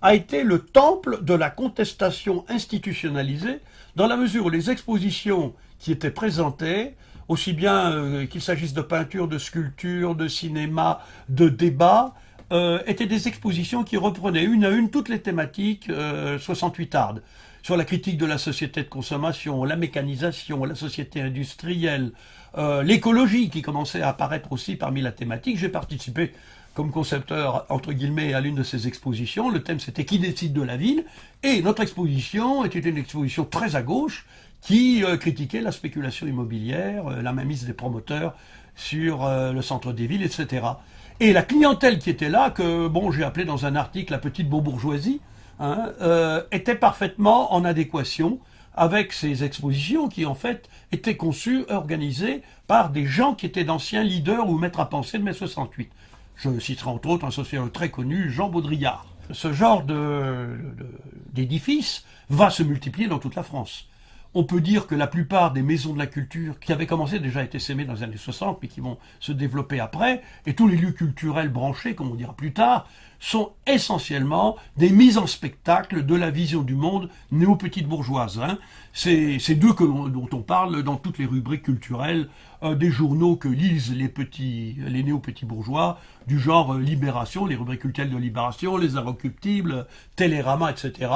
a été le temple de la contestation institutionnalisée, dans la mesure où les expositions qui étaient présentées aussi bien euh, qu'il s'agisse de peinture, de sculpture, de cinéma, de débat, euh, étaient des expositions qui reprenaient une à une toutes les thématiques 68 euh, ardes sur la critique de la société de consommation, la mécanisation, la société industrielle, l'écologie qui commençait à apparaître aussi parmi la thématique. J'ai participé comme concepteur, entre guillemets, à l'une de ces expositions. Le thème, c'était Qui décide de la ville? Et notre exposition était une exposition très à gauche, qui euh, critiquait la spéculation immobilière, euh, la mainmise des promoteurs sur euh, le centre des villes, etc. Et la clientèle qui était là, que bon, j'ai appelé dans un article la petite bourgeoisie, hein, était parfaitement en adéquation avec ces expositions qui en fait étaient conçues, organisées par des gens qui étaient d'anciens leaders ou maîtres à penser de mai 68. Je citerai entre autres un sociologue très connu, Jean Baudrillard. Ce genre d'édifice va se multiplier dans toute la France. On peut dire que la plupart des maisons de la culture qui avaient commencé déjà été sémées dans les années 60, mais qui vont se développer après, et tous les lieux culturels branchés, comme on dira plus tard, sont essentiellement des mises en spectacle de la vision du monde néo-petite bourgeoise. Hein. C'est d'eux dont on parle dans toutes les rubriques culturelles euh, des journaux que lisent les petits, les néo-petits bourgeois, du genre euh, Libération, les rubriques culturelles de Libération, les Inrecuptibles, Télérama, etc.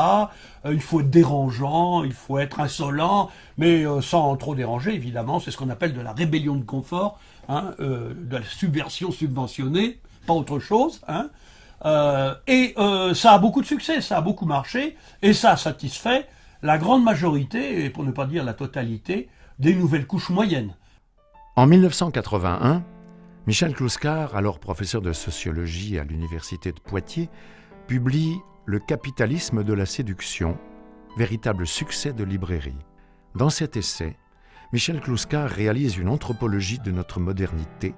Euh, il faut être dérangeant, il faut être insolent, mais sans trop déranger, évidemment. C'est ce qu'on appelle de la rébellion de confort, hein, de la subversion subventionnée, pas autre chose. Hein. Et ça a beaucoup de succès, ça a beaucoup marché, et ça a satisfait la grande majorité, et pour ne pas dire la totalité, des nouvelles couches moyennes. En 1981, Michel Clouscar, alors professeur de sociologie à l'université de Poitiers, publie Le capitalisme de la séduction, véritable succès de librairie. Dans cet essai, Michel Clouscar réalise une anthropologie de notre modernité,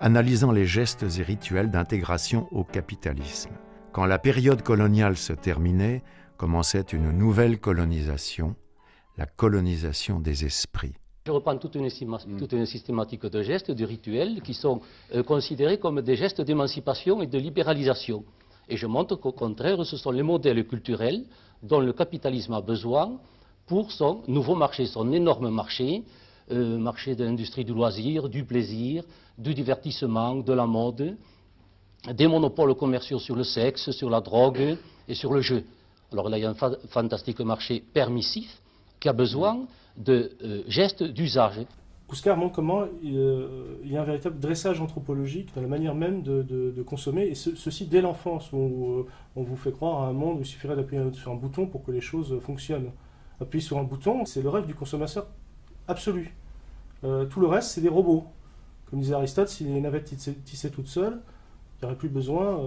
analysant les gestes et rituels d'intégration au capitalisme. Quand la période coloniale se terminait, commençait une nouvelle colonisation, la colonisation des esprits. Je reprends toute une, systématique de gestes, de rituels, qui sont euh, considérés comme des gestes d'émancipation et de libéralisation. Et je montre qu'au contraire, ce sont les modèles culturels dont le capitalisme a besoin pour son nouveau marché, son énorme marché, euh, marché de l'industrie du loisir, du plaisir, du divertissement, de la mode, des monopoles commerciaux sur le sexe, sur la drogue et sur le jeu. Alors là, il y a un fantastique marché permissif qui a besoin de euh, gestes d'usage. Kouskar montre comment euh, il y a un véritable dressage anthropologique dans la manière même de, consommer, et ceci dès l'enfance, où euh, on vous fait croire à un monde où il suffirait d'appuyer sur un bouton pour que les choses fonctionnent. Appuyer sur un bouton, c'est le rêve du consommateur absolu. tout le reste, c'est des robots. Comme disait Aristote, si les navettes tissaient toutes seules, il n'y aurait plus besoin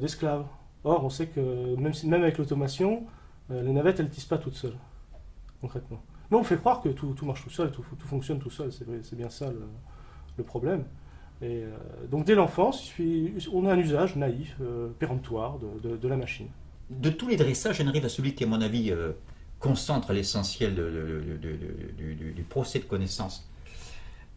d'esclaves. Or, on sait que même, avec l'automation, euh, les navettes, elles ne tissent pas toutes seules, concrètement. Mais on fait croire que tout, marche tout seul, tout, fonctionne tout seul, c'est bien ça le, problème. Euh, donc dès l'enfance, on a un usage naïf, euh, péremptoire de, la machine. de tous les dressages, j'en arrive à celui qui, à mon avis, euh, concentre l'essentiel du, procès de connaissance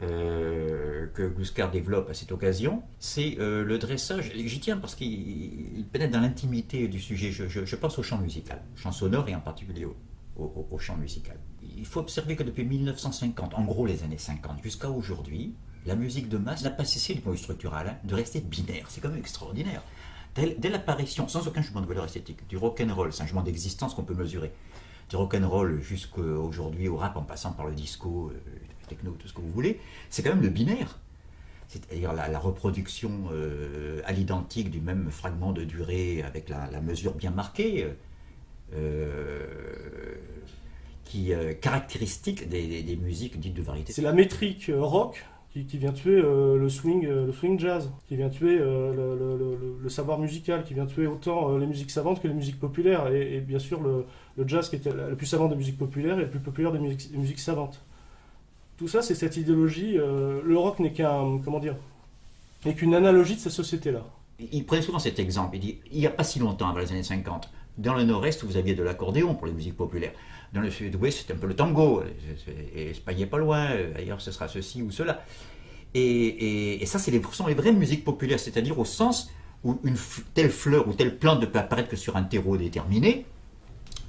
euh, que Gluscar développe à cette occasion, c'est euh, le dressage. J'y tiens parce qu'il pénètre dans l'intimité du sujet. Je, pense au chant musical, chant sonore et en particulier au, chant musical. Il faut observer que depuis 1950, en gros les années 50, jusqu'à aujourd'hui, la musique de masse n'a pas cessé du point de vue structural hein, de rester binaire. C'est quand même extraordinaire. Dès, l'apparition, sans aucun changement de valeur esthétique, du rock'n'roll, c'est un changement d'existence qu'on peut mesurer, du rock'n'roll jusqu'aujourd'hui au rap en passant par le disco, euh, c'est quand même le binaire. C'est-à-dire la, reproduction euh, à l'identique du même fragment de durée avec la, mesure bien marquée, euh, qui est caractéristique des, musiques dites de variété. C'est la métrique rock qui, vient tuer euh, le, swing, euh, le swing jazz, qui vient tuer euh, le, savoir musical, qui vient tuer autant les musiques savantes que les musiques populaires, et, bien sûr le, jazz qui était le plus savant des musiques populaires et le plus populaire des musiques, savantes. Tout ça, c'est cette idéologie. le rock n'est qu'un, comment dire, n'est qu'une analogie de cette société-là. Il prenait souvent cet exemple. Il dit, il n'y a pas si longtemps, avant les années 50, dans le Nord-Est, vous aviez de l'accordéon pour les musiques populaires. Dans le Sud-Ouest, c'est un peu le tango. Et Espagne n'est pas loin. Ailleurs, ce sera ceci ou cela. Et, ça, c'est les, sont les vraies musiques populaires, c'est-à-dire au sens où une telle fleur ou telle plante ne peut apparaître que sur un terreau déterminé.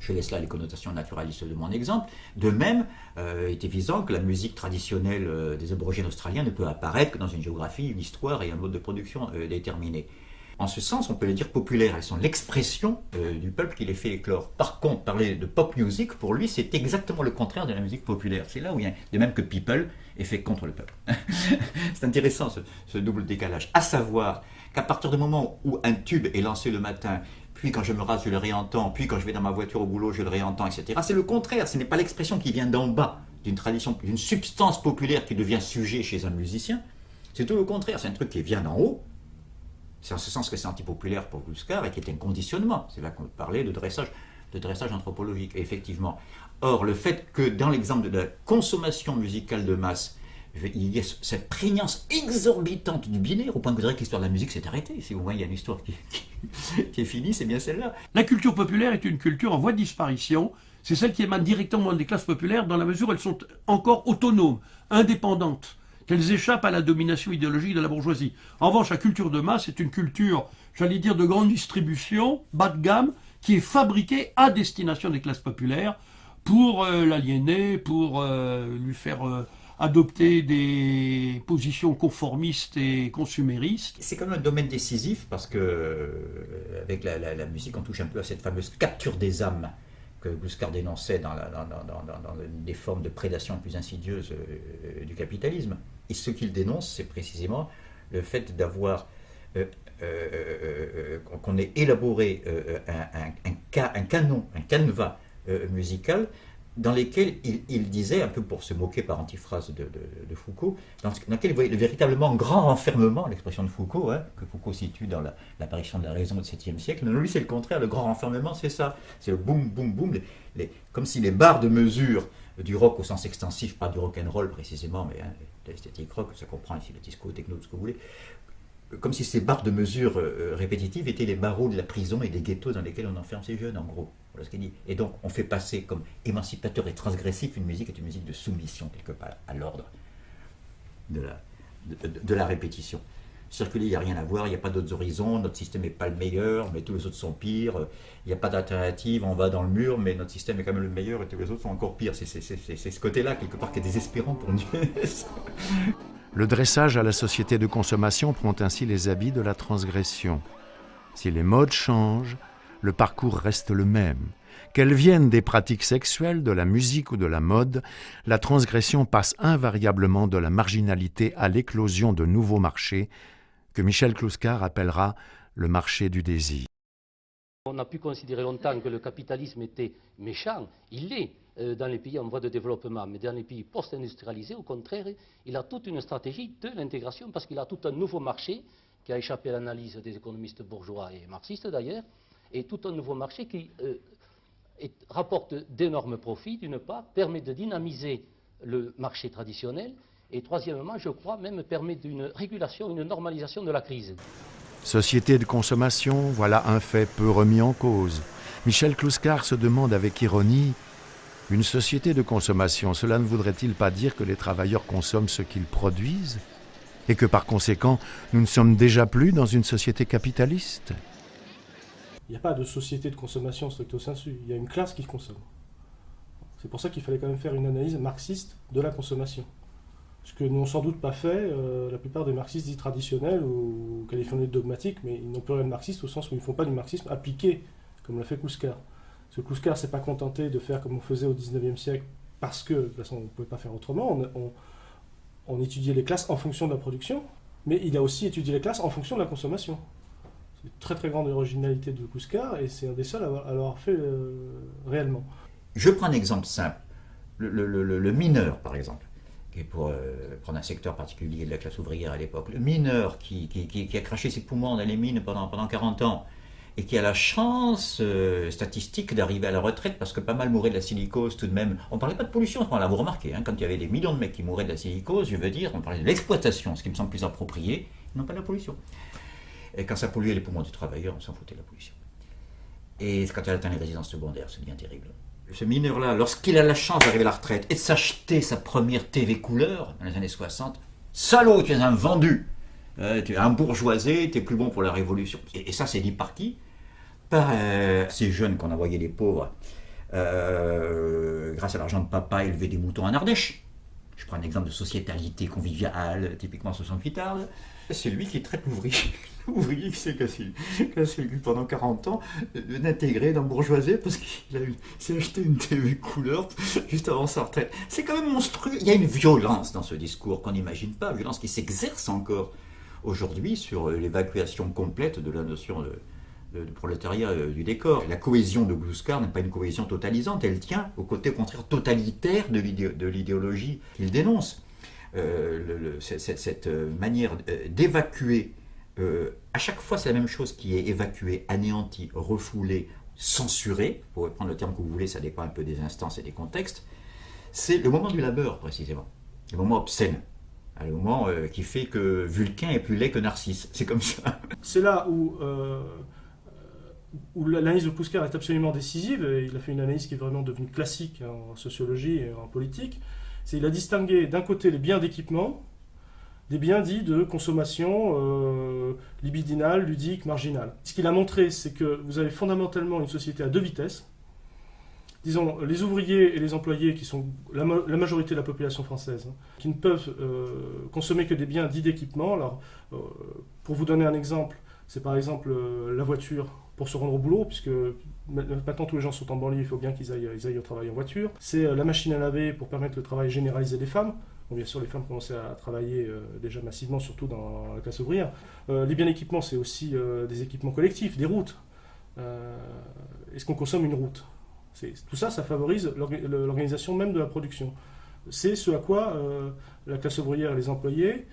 Je laisse là les connotations naturalistes de mon exemple. De même, euh, il est évident que la musique traditionnelle euh, des aborigènes australiens ne peut apparaître que dans une géographie, une histoire et un mode de production euh, déterminé. En ce sens, on peut les dire populaires. Elles sont l'expression euh, du peuple qui les fait éclore. Par contre, parler de pop music, pour lui, c'est exactement le contraire de la musique populaire. C'est là où il y a, de même que people est fait contre le peuple. <laughs> c'est intéressant ce, double décalage. À savoir qu'à partir du moment où un tube est lancé le matin, puis quand je me rase, je le réentends, puis quand je vais dans ma voiture au boulot, je le réentends, etc. C'est le contraire. Ce n'est pas l'expression qui vient d'en bas, d'une tradition, d'une substance populaire qui devient sujet chez un musicien. C'est tout le contraire. C'est un truc qui vient d'en haut, c'est en ce sens que c'est antipopulaire pour Gluscar et qui est un conditionnement. C'est là qu'on parlait de dressage, de dressage anthropologique, effectivement. Or, le fait que dans l'exemple de la consommation musicale de masse, il y a cette prégnance exorbitante du binaire, au point que vous que l'histoire de la musique s'est arrêtée. Si vous voyez, il y a une histoire qui, <laughs> qui est finie, c'est bien celle-là. La culture populaire est une culture en voie de disparition. C'est celle qui émane directement des classes populaires dans la mesure où elles sont encore autonomes, indépendantes qu'elles échappent à la domination idéologique de la bourgeoisie. En revanche, la culture de masse est une culture, j'allais dire, de grande distribution, bas de gamme, qui est fabriquée à destination des classes populaires pour euh, l'aliéner, pour euh, lui faire euh, adopter des positions conformistes et consuméristes. C'est quand même un domaine décisif parce que avec la, musique, on touche un peu à cette fameuse capture des âmes que Gluscar dénonçait dans, des formes de prédation plus insidieuses euh, du capitalisme. Et ce qu'il dénonce, c'est précisément le fait d'avoir euh, euh, qu'on ait élaboré un, canon, un canevas musical dans lesquels il, disait, un peu pour se moquer par antiphrase de, Foucault, dans, lequel il voyait le véritablement grand renfermement, l'expression de Foucault, hein, que Foucault situe dans l'apparition de la raison du 7e siècle. Non, lui, c'est le contraire, le grand renfermement, c'est ça. C'est le boum, boum, boum, les, comme si les barres de mesure du rock au sens extensif, pas du rock and roll précisément, mais hein, l'esthétique rock, ça comprend ici le disco, le techno, tout ce que vous voulez, comme si ces barres de mesure euh, euh, répétitives étaient les barreaux de la prison et des ghettos dans lesquels on enferme ces jeunes, en gros. Voilà ce qu'il dit. Et donc, on fait passer comme émancipateur et transgressif une musique est une musique de soumission, quelque part, à l'ordre de la, répétition. Circuler, il n'y a rien à voir, il n'y a pas d'autres horizons, notre système n'est pas le meilleur, mais tous les autres sont pires, il n'y a pas d'alternative, on va dans le mur, mais notre système est quand même le meilleur et tous les autres sont encore pires. C'est ce côté-là, quelque part, qui est désespérant pour nous. <laughs> Le dressage à la société de consommation prend ainsi les habits de la transgression. Si les modes changent, le parcours reste le même. Qu'elles viennent des pratiques sexuelles, de la musique ou de la mode, la transgression passe invariablement de la marginalité à l'éclosion de nouveaux marchés, que Michel Kluskar appellera le marché du désir. On a pu considérer longtemps que le capitalisme était méchant, il l'est, euh, dans les pays en voie de développement, mais dans les pays post-industrialisés, au contraire, il a toute une stratégie de l'intégration parce qu'il a tout un nouveau marché qui a échappé à l'analyse des économistes bourgeois et marxistes d'ailleurs, et tout un nouveau marché qui euh, rapporte d'énormes profits, d'une part, permet de dynamiser le marché traditionnel, et troisièmement, je crois, même permet d'une régulation, une normalisation de la crise. Société de consommation, voilà un fait peu remis en cause. Michel Clouscar se demande avec ironie Une société de consommation, cela ne voudrait-il pas dire que les travailleurs consomment ce qu'ils produisent Et que par conséquent, nous ne sommes déjà plus dans une société capitaliste? Il n'y a pas de société de consommation stricto sensu, il y a une classe qui consomme. C'est pour ça qu'il fallait quand même faire une analyse marxiste de la consommation. Ce que n'ont sans doute pas fait euh, la plupart des marxistes dits traditionnels ou qualifiés de dogmatiques, mais ils n'ont plus rien de marxiste au sens où ils ne font pas du marxisme appliqué, comme l'a fait Kouskar. Ce Kouskar s'est pas contenté de faire comme on faisait au 19e siècle, parce que de toute façon on ne pouvait pas faire autrement. On, étudiait les classes en fonction de la production, mais il a aussi étudié les classes en fonction de la consommation. C'est une très très grande originalité de Kouskar, et c'est un des seuls à l'avoir fait euh, réellement. Je prends un exemple simple. le mineur, par exemple et pour euh, prendre un secteur particulier de la classe ouvrière à l'époque, le mineur qui, qui, a craché ses poumons dans les mines pendant 40 ans et qui a la chance euh, statistique d'arriver à la retraite parce que pas mal mouraient de la silicose tout de même. On ne parlait pas de pollution, on l'a vous remarqué, hein, quand il y avait des millions de mecs qui mouraient de la silicose, je veux dire, on parlait de l'exploitation, ce qui me semble plus approprié, non pas de la pollution. Et quand ça polluait les poumons du travailleur, on s'en foutait de la pollution. Et quand il atteint les résidences secondaires, c'est bien terrible ce mineur-là, lorsqu'il a la chance d'arriver à la retraite et de s'acheter sa première TV couleur dans les années 60, salaud, tu es un vendu, euh, un bourgeoisé, tu es plus bon pour la révolution. Et, ça, c'est dit par qui Par euh, ces jeunes qu'on envoyait les pauvres, euh, grâce à l'argent de papa, élever des moutons en Ardèche. Je prends un exemple de sociétalité conviviale, typiquement 68 Arles. C'est lui qui traite l'ouvrier. L'ouvrier <laughs> qui s'est cassé, cassé pendant 40 ans, d'intégrer dans bourgeoisie parce qu'il s'est acheté une TV couleur juste avant sa retraite. C'est quand même monstrueux. Il y a une violence dans ce discours qu'on n'imagine pas, violence qui s'exerce encore aujourd'hui sur l'évacuation complète de la notion de, prolétariat euh, du décor. La cohésion de Gluskar n'est pas une cohésion totalisante, elle tient au côté au contraire totalitaire de l'idéologie qu'il dénonce. Euh, cette, euh, manière euh, d'évacuer, à chaque fois c'est la même chose qui est évacuée, anéantie, refoulée, censurée, pour prendre le terme que vous voulez, ça dépend un peu des instances et des contextes, c'est le moment du labeur précisément, le moment obscène. Le moment qui fait que Vulcain est plus laid que Narcisse. <laughs> C'est comme ça. C'est là où, où l'analyse de Puskar est absolument décisive. il a fait une analyse qui est vraiment devenue classique en sociologie et en politique c'est il a distingué d'un côté les biens d'équipement, des biens dits de consommation euh, libidinale, ludique, marginale. Ce qu'il a montré, c'est que vous avez fondamentalement une société à deux vitesses. Disons, les ouvriers et les employés, qui sont la, majorité de la population française, hein, qui ne peuvent euh, consommer que des biens dits d'équipement. Alors, euh, pour vous donner un exemple, c'est par exemple la voiture pour se rendre au boulot, puisque maintenant tous les gens sont en banlieue, il faut bien qu'ils aillent, au travail en voiture. C'est euh, la machine à laver pour permettre le travail généralisé des femmes. Bien sûr, les femmes commençaient à travailler euh, déjà massivement, surtout dans la classe ouvrière. Euh, les biens d'équipement, c'est aussi des équipements collectifs, des routes. Est-ce qu'on consomme une route? Tout ça, ça favorise l'organisation même de la production. C'est ce à quoi la classe ouvrière et les employés,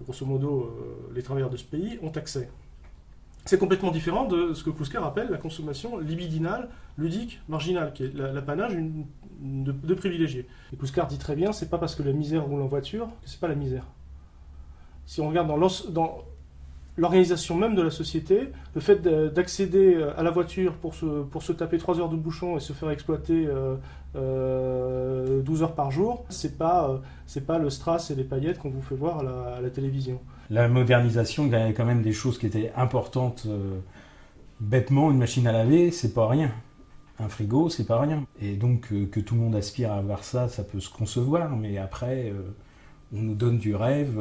grosso modo les travailleurs de ce pays, ont accès. C'est complètement différent de ce que Kouskar appelle la consommation libidinale, ludique, marginale, qui est l'apanage de, privilégiés. Et Kouskar dit très bien, c'est pas parce que la misère roule en voiture que c'est pas la misère. Si on regarde dans l'organisation même de la société, le fait d'accéder à la voiture pour se, pour se taper 3 heures de bouchon et se faire exploiter 12 euh, euh, heures par jour, c'est pas, euh, pas le strass et les paillettes qu'on vous fait voir à la télévision la modernisation, il y avait quand même des choses qui étaient importantes. Euh, bêtement, une machine à laver, c'est pas rien. Un frigo, c'est pas rien. Et donc, euh, que tout le monde aspire à avoir ça, ça peut se concevoir, mais après, euh, on nous donne du rêve.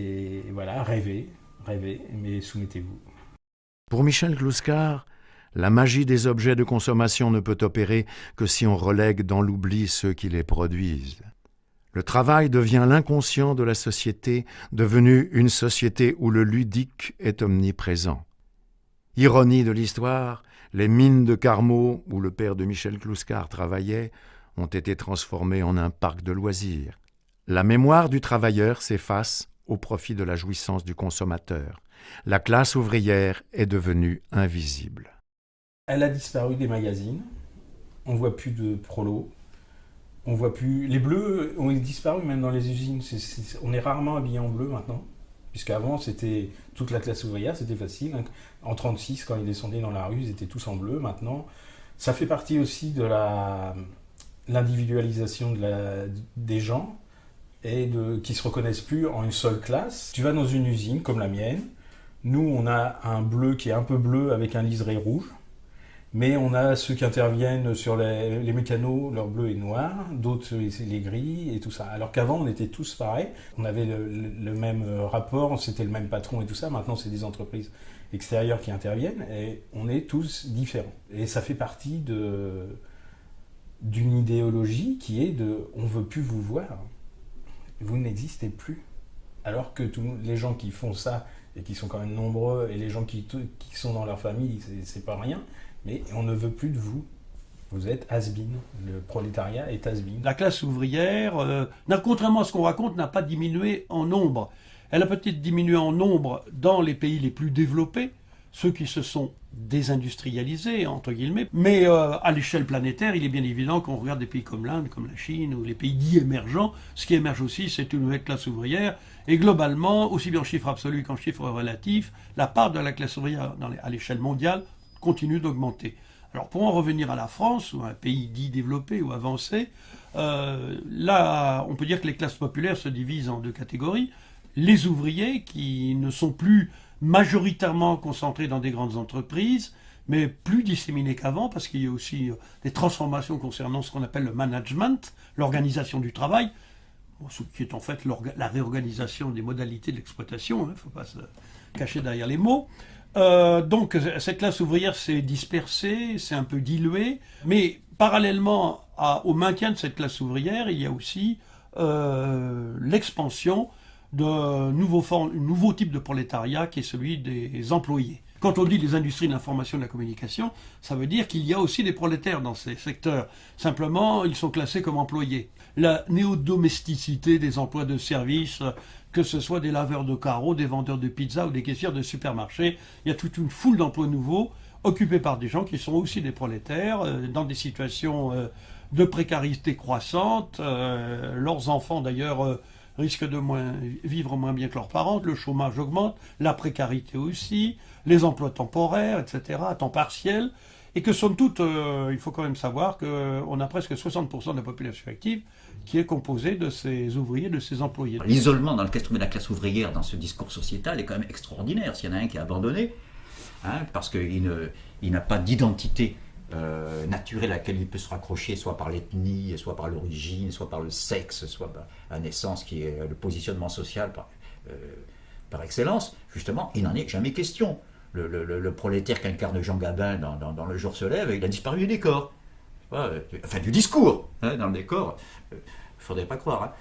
Et voilà, rêvez, rêvez, mais soumettez-vous. Pour Michel Glouskar, la magie des objets de consommation ne peut opérer que si on relègue dans l'oubli ceux qui les produisent. Le travail devient l'inconscient de la société, devenue une société où le ludique est omniprésent. Ironie de l'histoire, les mines de Carmaux, où le père de Michel Clouscar travaillait, ont été transformées en un parc de loisirs. La mémoire du travailleur s'efface au profit de la jouissance du consommateur. La classe ouvrière est devenue invisible. Elle a disparu des magazines. On voit plus de prolos, on voit plus. Les bleus ont disparu même dans les usines. on est rarement habillé en bleu maintenant. Puisqu'avant, c'était toute la classe ouvrière, c'était facile. En 36, quand ils descendaient dans la rue, ils étaient tous en bleu. Maintenant, ça fait partie aussi de la l'individualisation des gens et de, qui se reconnaissent plus en une seule classe. Tu vas dans une usine comme la mienne. Nous, on a un bleu qui est un peu bleu avec un liseré rouge. Mais on a ceux qui interviennent sur les, mécanos, leur bleu et noir, d'autres les gris et tout ça. Alors qu'avant, on était tous pareils, on avait le, le même rapport, c'était le même patron et tout ça. Maintenant, c'est des entreprises extérieures qui interviennent et on est tous différents. Et ça fait partie de d'une idéologie qui est de on veut plus vous voir, vous n'existez plus. Alors que tous les gens qui font ça et qui sont quand même nombreux et les gens qui, qui sont dans leur famille, c'est pas rien mais on ne veut plus de vous. Vous êtes has-been. Le prolétariat est has-been. La classe ouvrière, euh, contrairement à ce qu'on raconte, n'a pas diminué en nombre. Elle a peut-être diminué en nombre dans les pays les plus développés, ceux qui se sont désindustrialisés, entre guillemets. Mais euh, à l'échelle planétaire, il est bien évident qu'on regarde des pays comme l'Inde, comme la Chine, ou les pays dits émergents. Ce qui émerge aussi, c'est une nouvelle classe ouvrière. Et globalement, aussi bien en chiffre absolu qu'en chiffre relatif, la part de la classe ouvrière à l'échelle mondiale continue d'augmenter. Alors pour en revenir à la France, ou un pays dit développé ou avancé, euh, là on peut dire que les classes populaires se divisent en deux catégories. Les ouvriers qui ne sont plus majoritairement concentrés dans des grandes entreprises, mais plus disséminés qu'avant, parce qu'il y a aussi euh, des transformations concernant ce qu'on appelle le management, l'organisation du travail, ce qui est en fait la réorganisation des modalités de l'exploitation, il ne faut pas se cacher derrière les mots. Euh, donc cette classe ouvrière s'est dispersée, s'est un peu diluée, mais parallèlement au maintien de cette classe ouvrière, il y a aussi euh, l'expansion d'un nouveau, nouveau type de prolétariat qui est celui des employés. Quand on dit les industries de l'information et de la communication, ça veut dire qu'il y a aussi des prolétaires dans ces secteurs. Simplement, ils sont classés comme employés. La néodomesticité des emplois de service, que ce soit des laveurs de carreaux, des vendeurs de pizza ou des caissières de supermarchés, il y a toute une foule d'emplois nouveaux occupés par des gens qui sont aussi des prolétaires, euh, dans des situations euh, de précarité croissante. Euh, leurs enfants, d'ailleurs, risquent de moins, vivre moins bien que leurs parents, le chômage augmente, la précarité aussi, les emplois temporaires, etc., à temps partiel, et que somme toute, euh, il faut quand même savoir qu'on a presque 60% de la population active qui est composée de ces ouvriers, de ces employés. L'isolement dans lequel se de la classe ouvrière dans ce discours sociétal est quand même extraordinaire. S'il y en a un qui est abandonné, hein, parce qu'il n'a pas d'identité euh, naturelle à laquelle il peut se raccrocher, soit par l'ethnie, soit par l'origine, soit par le sexe, soit par la naissance, qui est le positionnement social par, euh, excellence, justement, il n'en est jamais question le, prolétaire qu'incarne Jean Gabin dans, Le jour se lève, il a disparu du décor. Euh, enfin, du discours hein, dans le décor. Il ne faudrait pas croire. Hein.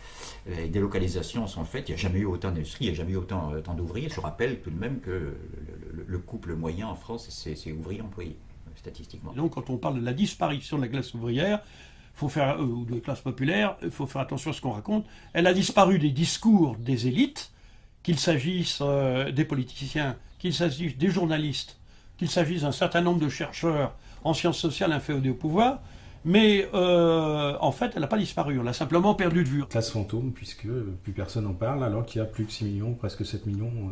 Les délocalisations sont faites, il n'y a jamais eu autant d'industrie, il n'y a jamais eu autant, d'ouvriers. Je rappelle tout de même que le, couple moyen en France, c'est ouvrier-employé, statistiquement. Donc, quand on parle de la disparition de la classe ouvrière, faut faire, ou de la classe populaire, il faut faire attention à ce qu'on raconte. Elle a disparu des discours des élites, qu'il s'agisse des politiciens qu'il s'agisse des journalistes, qu'il s'agisse d'un certain nombre de chercheurs en sciences sociales inféodés au pouvoir, mais euh, en fait, elle n'a pas disparu, on l'a simplement perdu de vue. Classe fantôme, puisque plus personne n'en parle, alors qu'il y a plus de 6 millions, presque 7 millions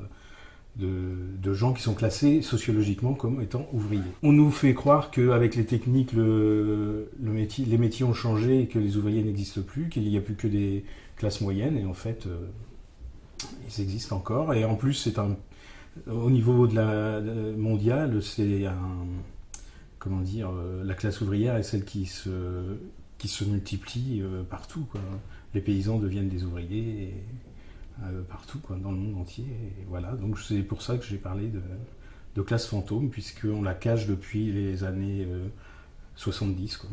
de, gens qui sont classés sociologiquement comme étant ouvriers. On nous fait croire qu'avec les techniques, les métiers ont changé et que les ouvriers n'existent plus, qu'il n'y a plus que des classes moyennes, et en fait, euh, ils existent encore. Et en plus, au niveau dire, euh, la classe ouvrière est celle qui se qui se multiplie euh, partout. Les paysans deviennent des ouvriers euh, partout, quoi, dans le monde entier. Et voilà, donc c'est pour ça que j'ai parlé de, de, classe fantôme, puisqu'on la cache depuis les années 70.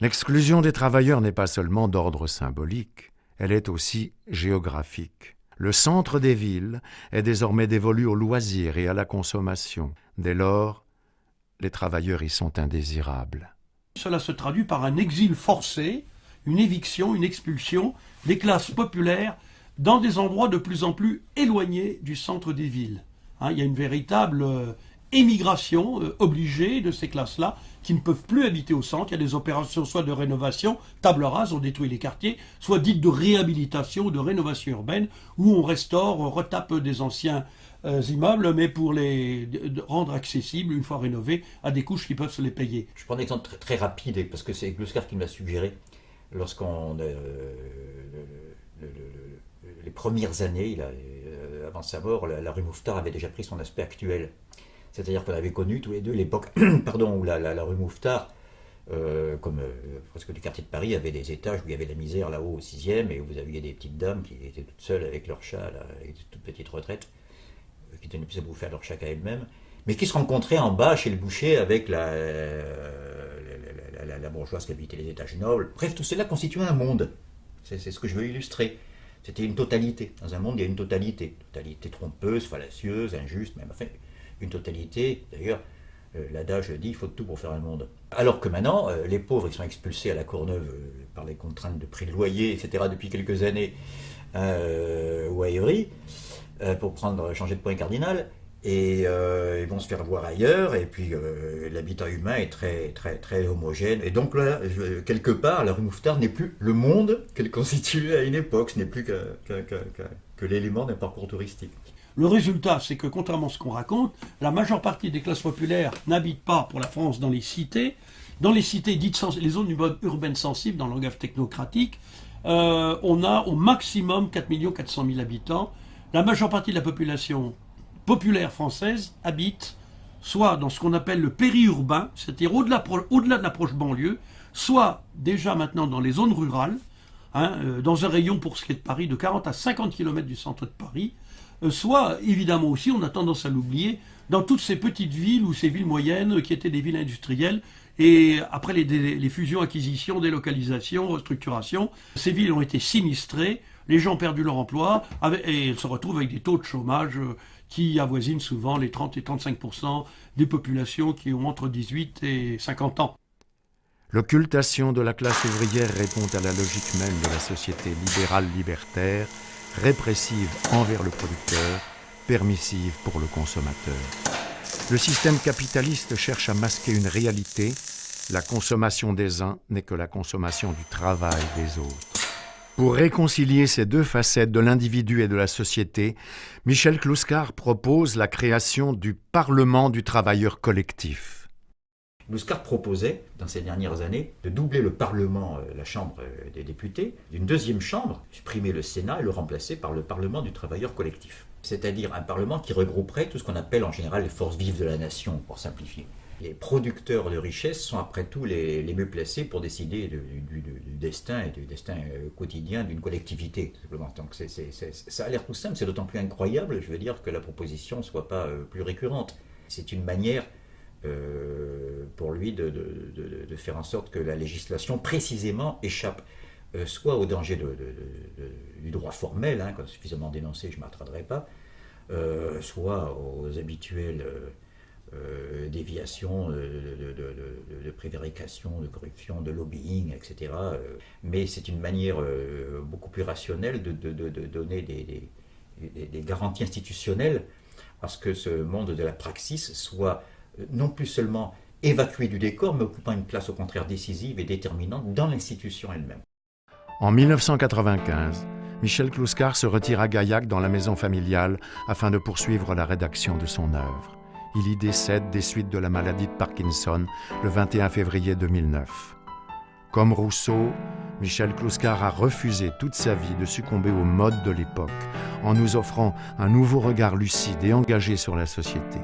L'exclusion des travailleurs n'est pas seulement d'ordre symbolique, elle est aussi géographique. Le centre des villes est désormais dévolu aux loisirs et à la consommation. Dès lors, les travailleurs y sont indésirables. Cela se traduit par un exil forcé, une éviction, une expulsion des classes populaires dans des endroits de plus en plus éloignés du centre des villes. Hein, il y a une véritable euh, émigration euh, obligée de ces classes-là qui ne peuvent plus habiter au centre. Il y a des opérations soit de rénovation, table rase, on détruit les quartiers, soit dites de réhabilitation ou de rénovation urbaine, où on restaure, on retape des anciens euh, immeubles, mais pour les rendre accessibles, une fois rénovés, à des couches qui peuvent se les payer. Je prends un exemple très, très rapide, parce que c'est Gluscar qui me l'a suggéré. Lorsqu'on... Euh, les premières années, euh, avant sa mort, la, rue Mouffetard avait déjà pris son aspect actuel. C'est-à-dire qu'on avait connu tous les deux l'époque <clears throat> pardon, où la, rue Mouffetard, comme presque du quartier de Paris, avait des étages où il y avait la misère là-haut au sixième et où vous aviez des petites dames qui étaient toutes seules avec leur chat, là, avec de toutes petites retraites qui tenaient plus à bouffer à leur chacun elles-mêmes, mais qui se rencontraient en bas chez le boucher avec la, la, bourgeoise qui habitait les étages nobles. Bref, tout cela constituait un monde. C'est ce que je veux illustrer. C'était une totalité. Dans un monde, il y a une totalité. Totalité trompeuse, fallacieuse, injuste, même enfin, une totalité. D'ailleurs, euh, l'adage dit il faut tout pour faire un monde. Alors que maintenant, euh, les pauvres, ils sont expulsés à la Courneuve euh, par les contraintes de prix de loyer, etc., depuis quelques années, ou à pour prendre, changer de point cardinal, et euh, ils vont se faire voir ailleurs, et puis euh, l'habitat humain est très, très, très homogène. Et donc là, quelque part, la rue Mouffetard n'est plus le monde qu'elle constituait à une époque, ce n'est plus que, l'élément d'un parcours touristique. Le résultat, c'est que contrairement à ce qu'on raconte, la majeure partie des classes populaires n'habitent pas pour la France dans les cités. Dans les cités dites les zones urbaines sensibles, dans le langage technocratique, on a au maximum 4 400 000 habitants la majeure partie de la population populaire française habite soit dans ce qu'on appelle le périurbain, c'est-à-dire au-delà, de l'approche banlieue, soit déjà maintenant dans les zones rurales, hein, euh, dans un rayon pour ce qui est de Paris de 40 à 50 km du centre de Paris, euh, soit évidemment aussi, on a tendance à l'oublier, dans toutes ces petites villes ou ces villes moyennes qui étaient des villes industrielles et après les, fusions, acquisitions, délocalisations, restructurations, ces villes ont été sinistrées les gens ont perdu leur emploi et se retrouvent avec des taux de chômage euh, qui avoisinent souvent les 30 et 35% des populations qui ont entre 18 et 50 ans. L'occultation de la classe ouvrière répond à la logique même de la société libérale libertaire, répressive envers le producteur, permissive pour le consommateur. Le système capitaliste cherche à masquer une réalité, la consommation des uns n'est que la consommation du travail des autres. Pour réconcilier ces deux facettes de l'individu et de la société, Michel Kluskar propose la création du Parlement du travailleur collectif. Kluskar proposait, dans ces dernières années, de doubler le Parlement, euh, la Chambre euh, des députés, d'une deuxième chambre, supprimer le Sénat et le remplacer par le Parlement du travailleur collectif. C'est-à-dire un Parlement qui regrouperait tout ce qu'on appelle en général les forces vives de la nation, pour simplifier les producteurs de richesses sont après tout les, mieux placés pour décider du, destin et du destin euh, quotidien d'une collectivité. Donc ça a l'air tout simple, c'est d'autant plus incroyable, je veux dire, que la proposition ne soit pas euh, plus récurrente. C'est une manière euh, pour lui de, faire en sorte que la législation précisément échappe soit au danger du droit formel, hein, suffisamment dénoncé, je ne m'attarderai pas, soit aux habituels euh, déviation, euh, de, prévarication, de corruption, de lobbying, etc. Euh, mais c'est une manière beaucoup plus rationnelle de, donner des, garanties institutionnelles à ce que ce monde de la praxis soit non plus seulement évacué du décor, mais occupant une place au contraire décisive et déterminante dans l'institution elle-même. En 1995, Michel Kluskar se retire à Gaillac dans la maison familiale afin de poursuivre la rédaction de son œuvre il y décède des suites de la maladie de Parkinson le 21 février 2009. Comme Rousseau, Michel Kluskar a refusé toute sa vie de succomber aux modes de l'époque en nous offrant un nouveau regard lucide et engagé sur la société.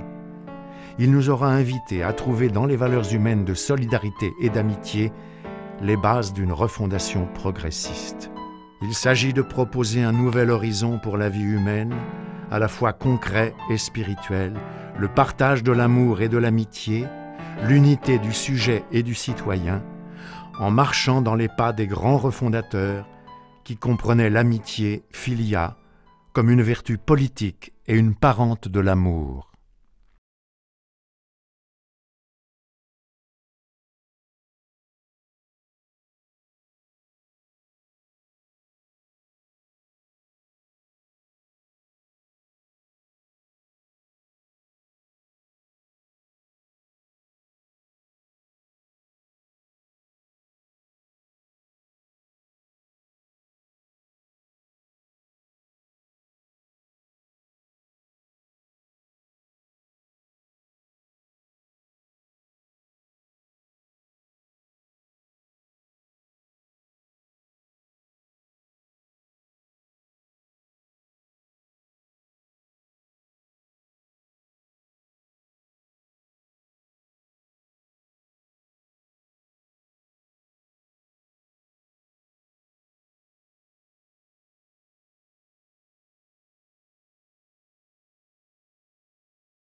Il nous aura invités à trouver dans les valeurs humaines de solidarité et d'amitié les bases d'une refondation progressiste. Il s'agit de proposer un nouvel horizon pour la vie humaine, à la fois concret et spirituel, le partage de l'amour et de l'amitié, l'unité du sujet et du citoyen, en marchant dans les pas des grands refondateurs qui comprenaient l'amitié, filia, comme une vertu politique et une parente de l'amour.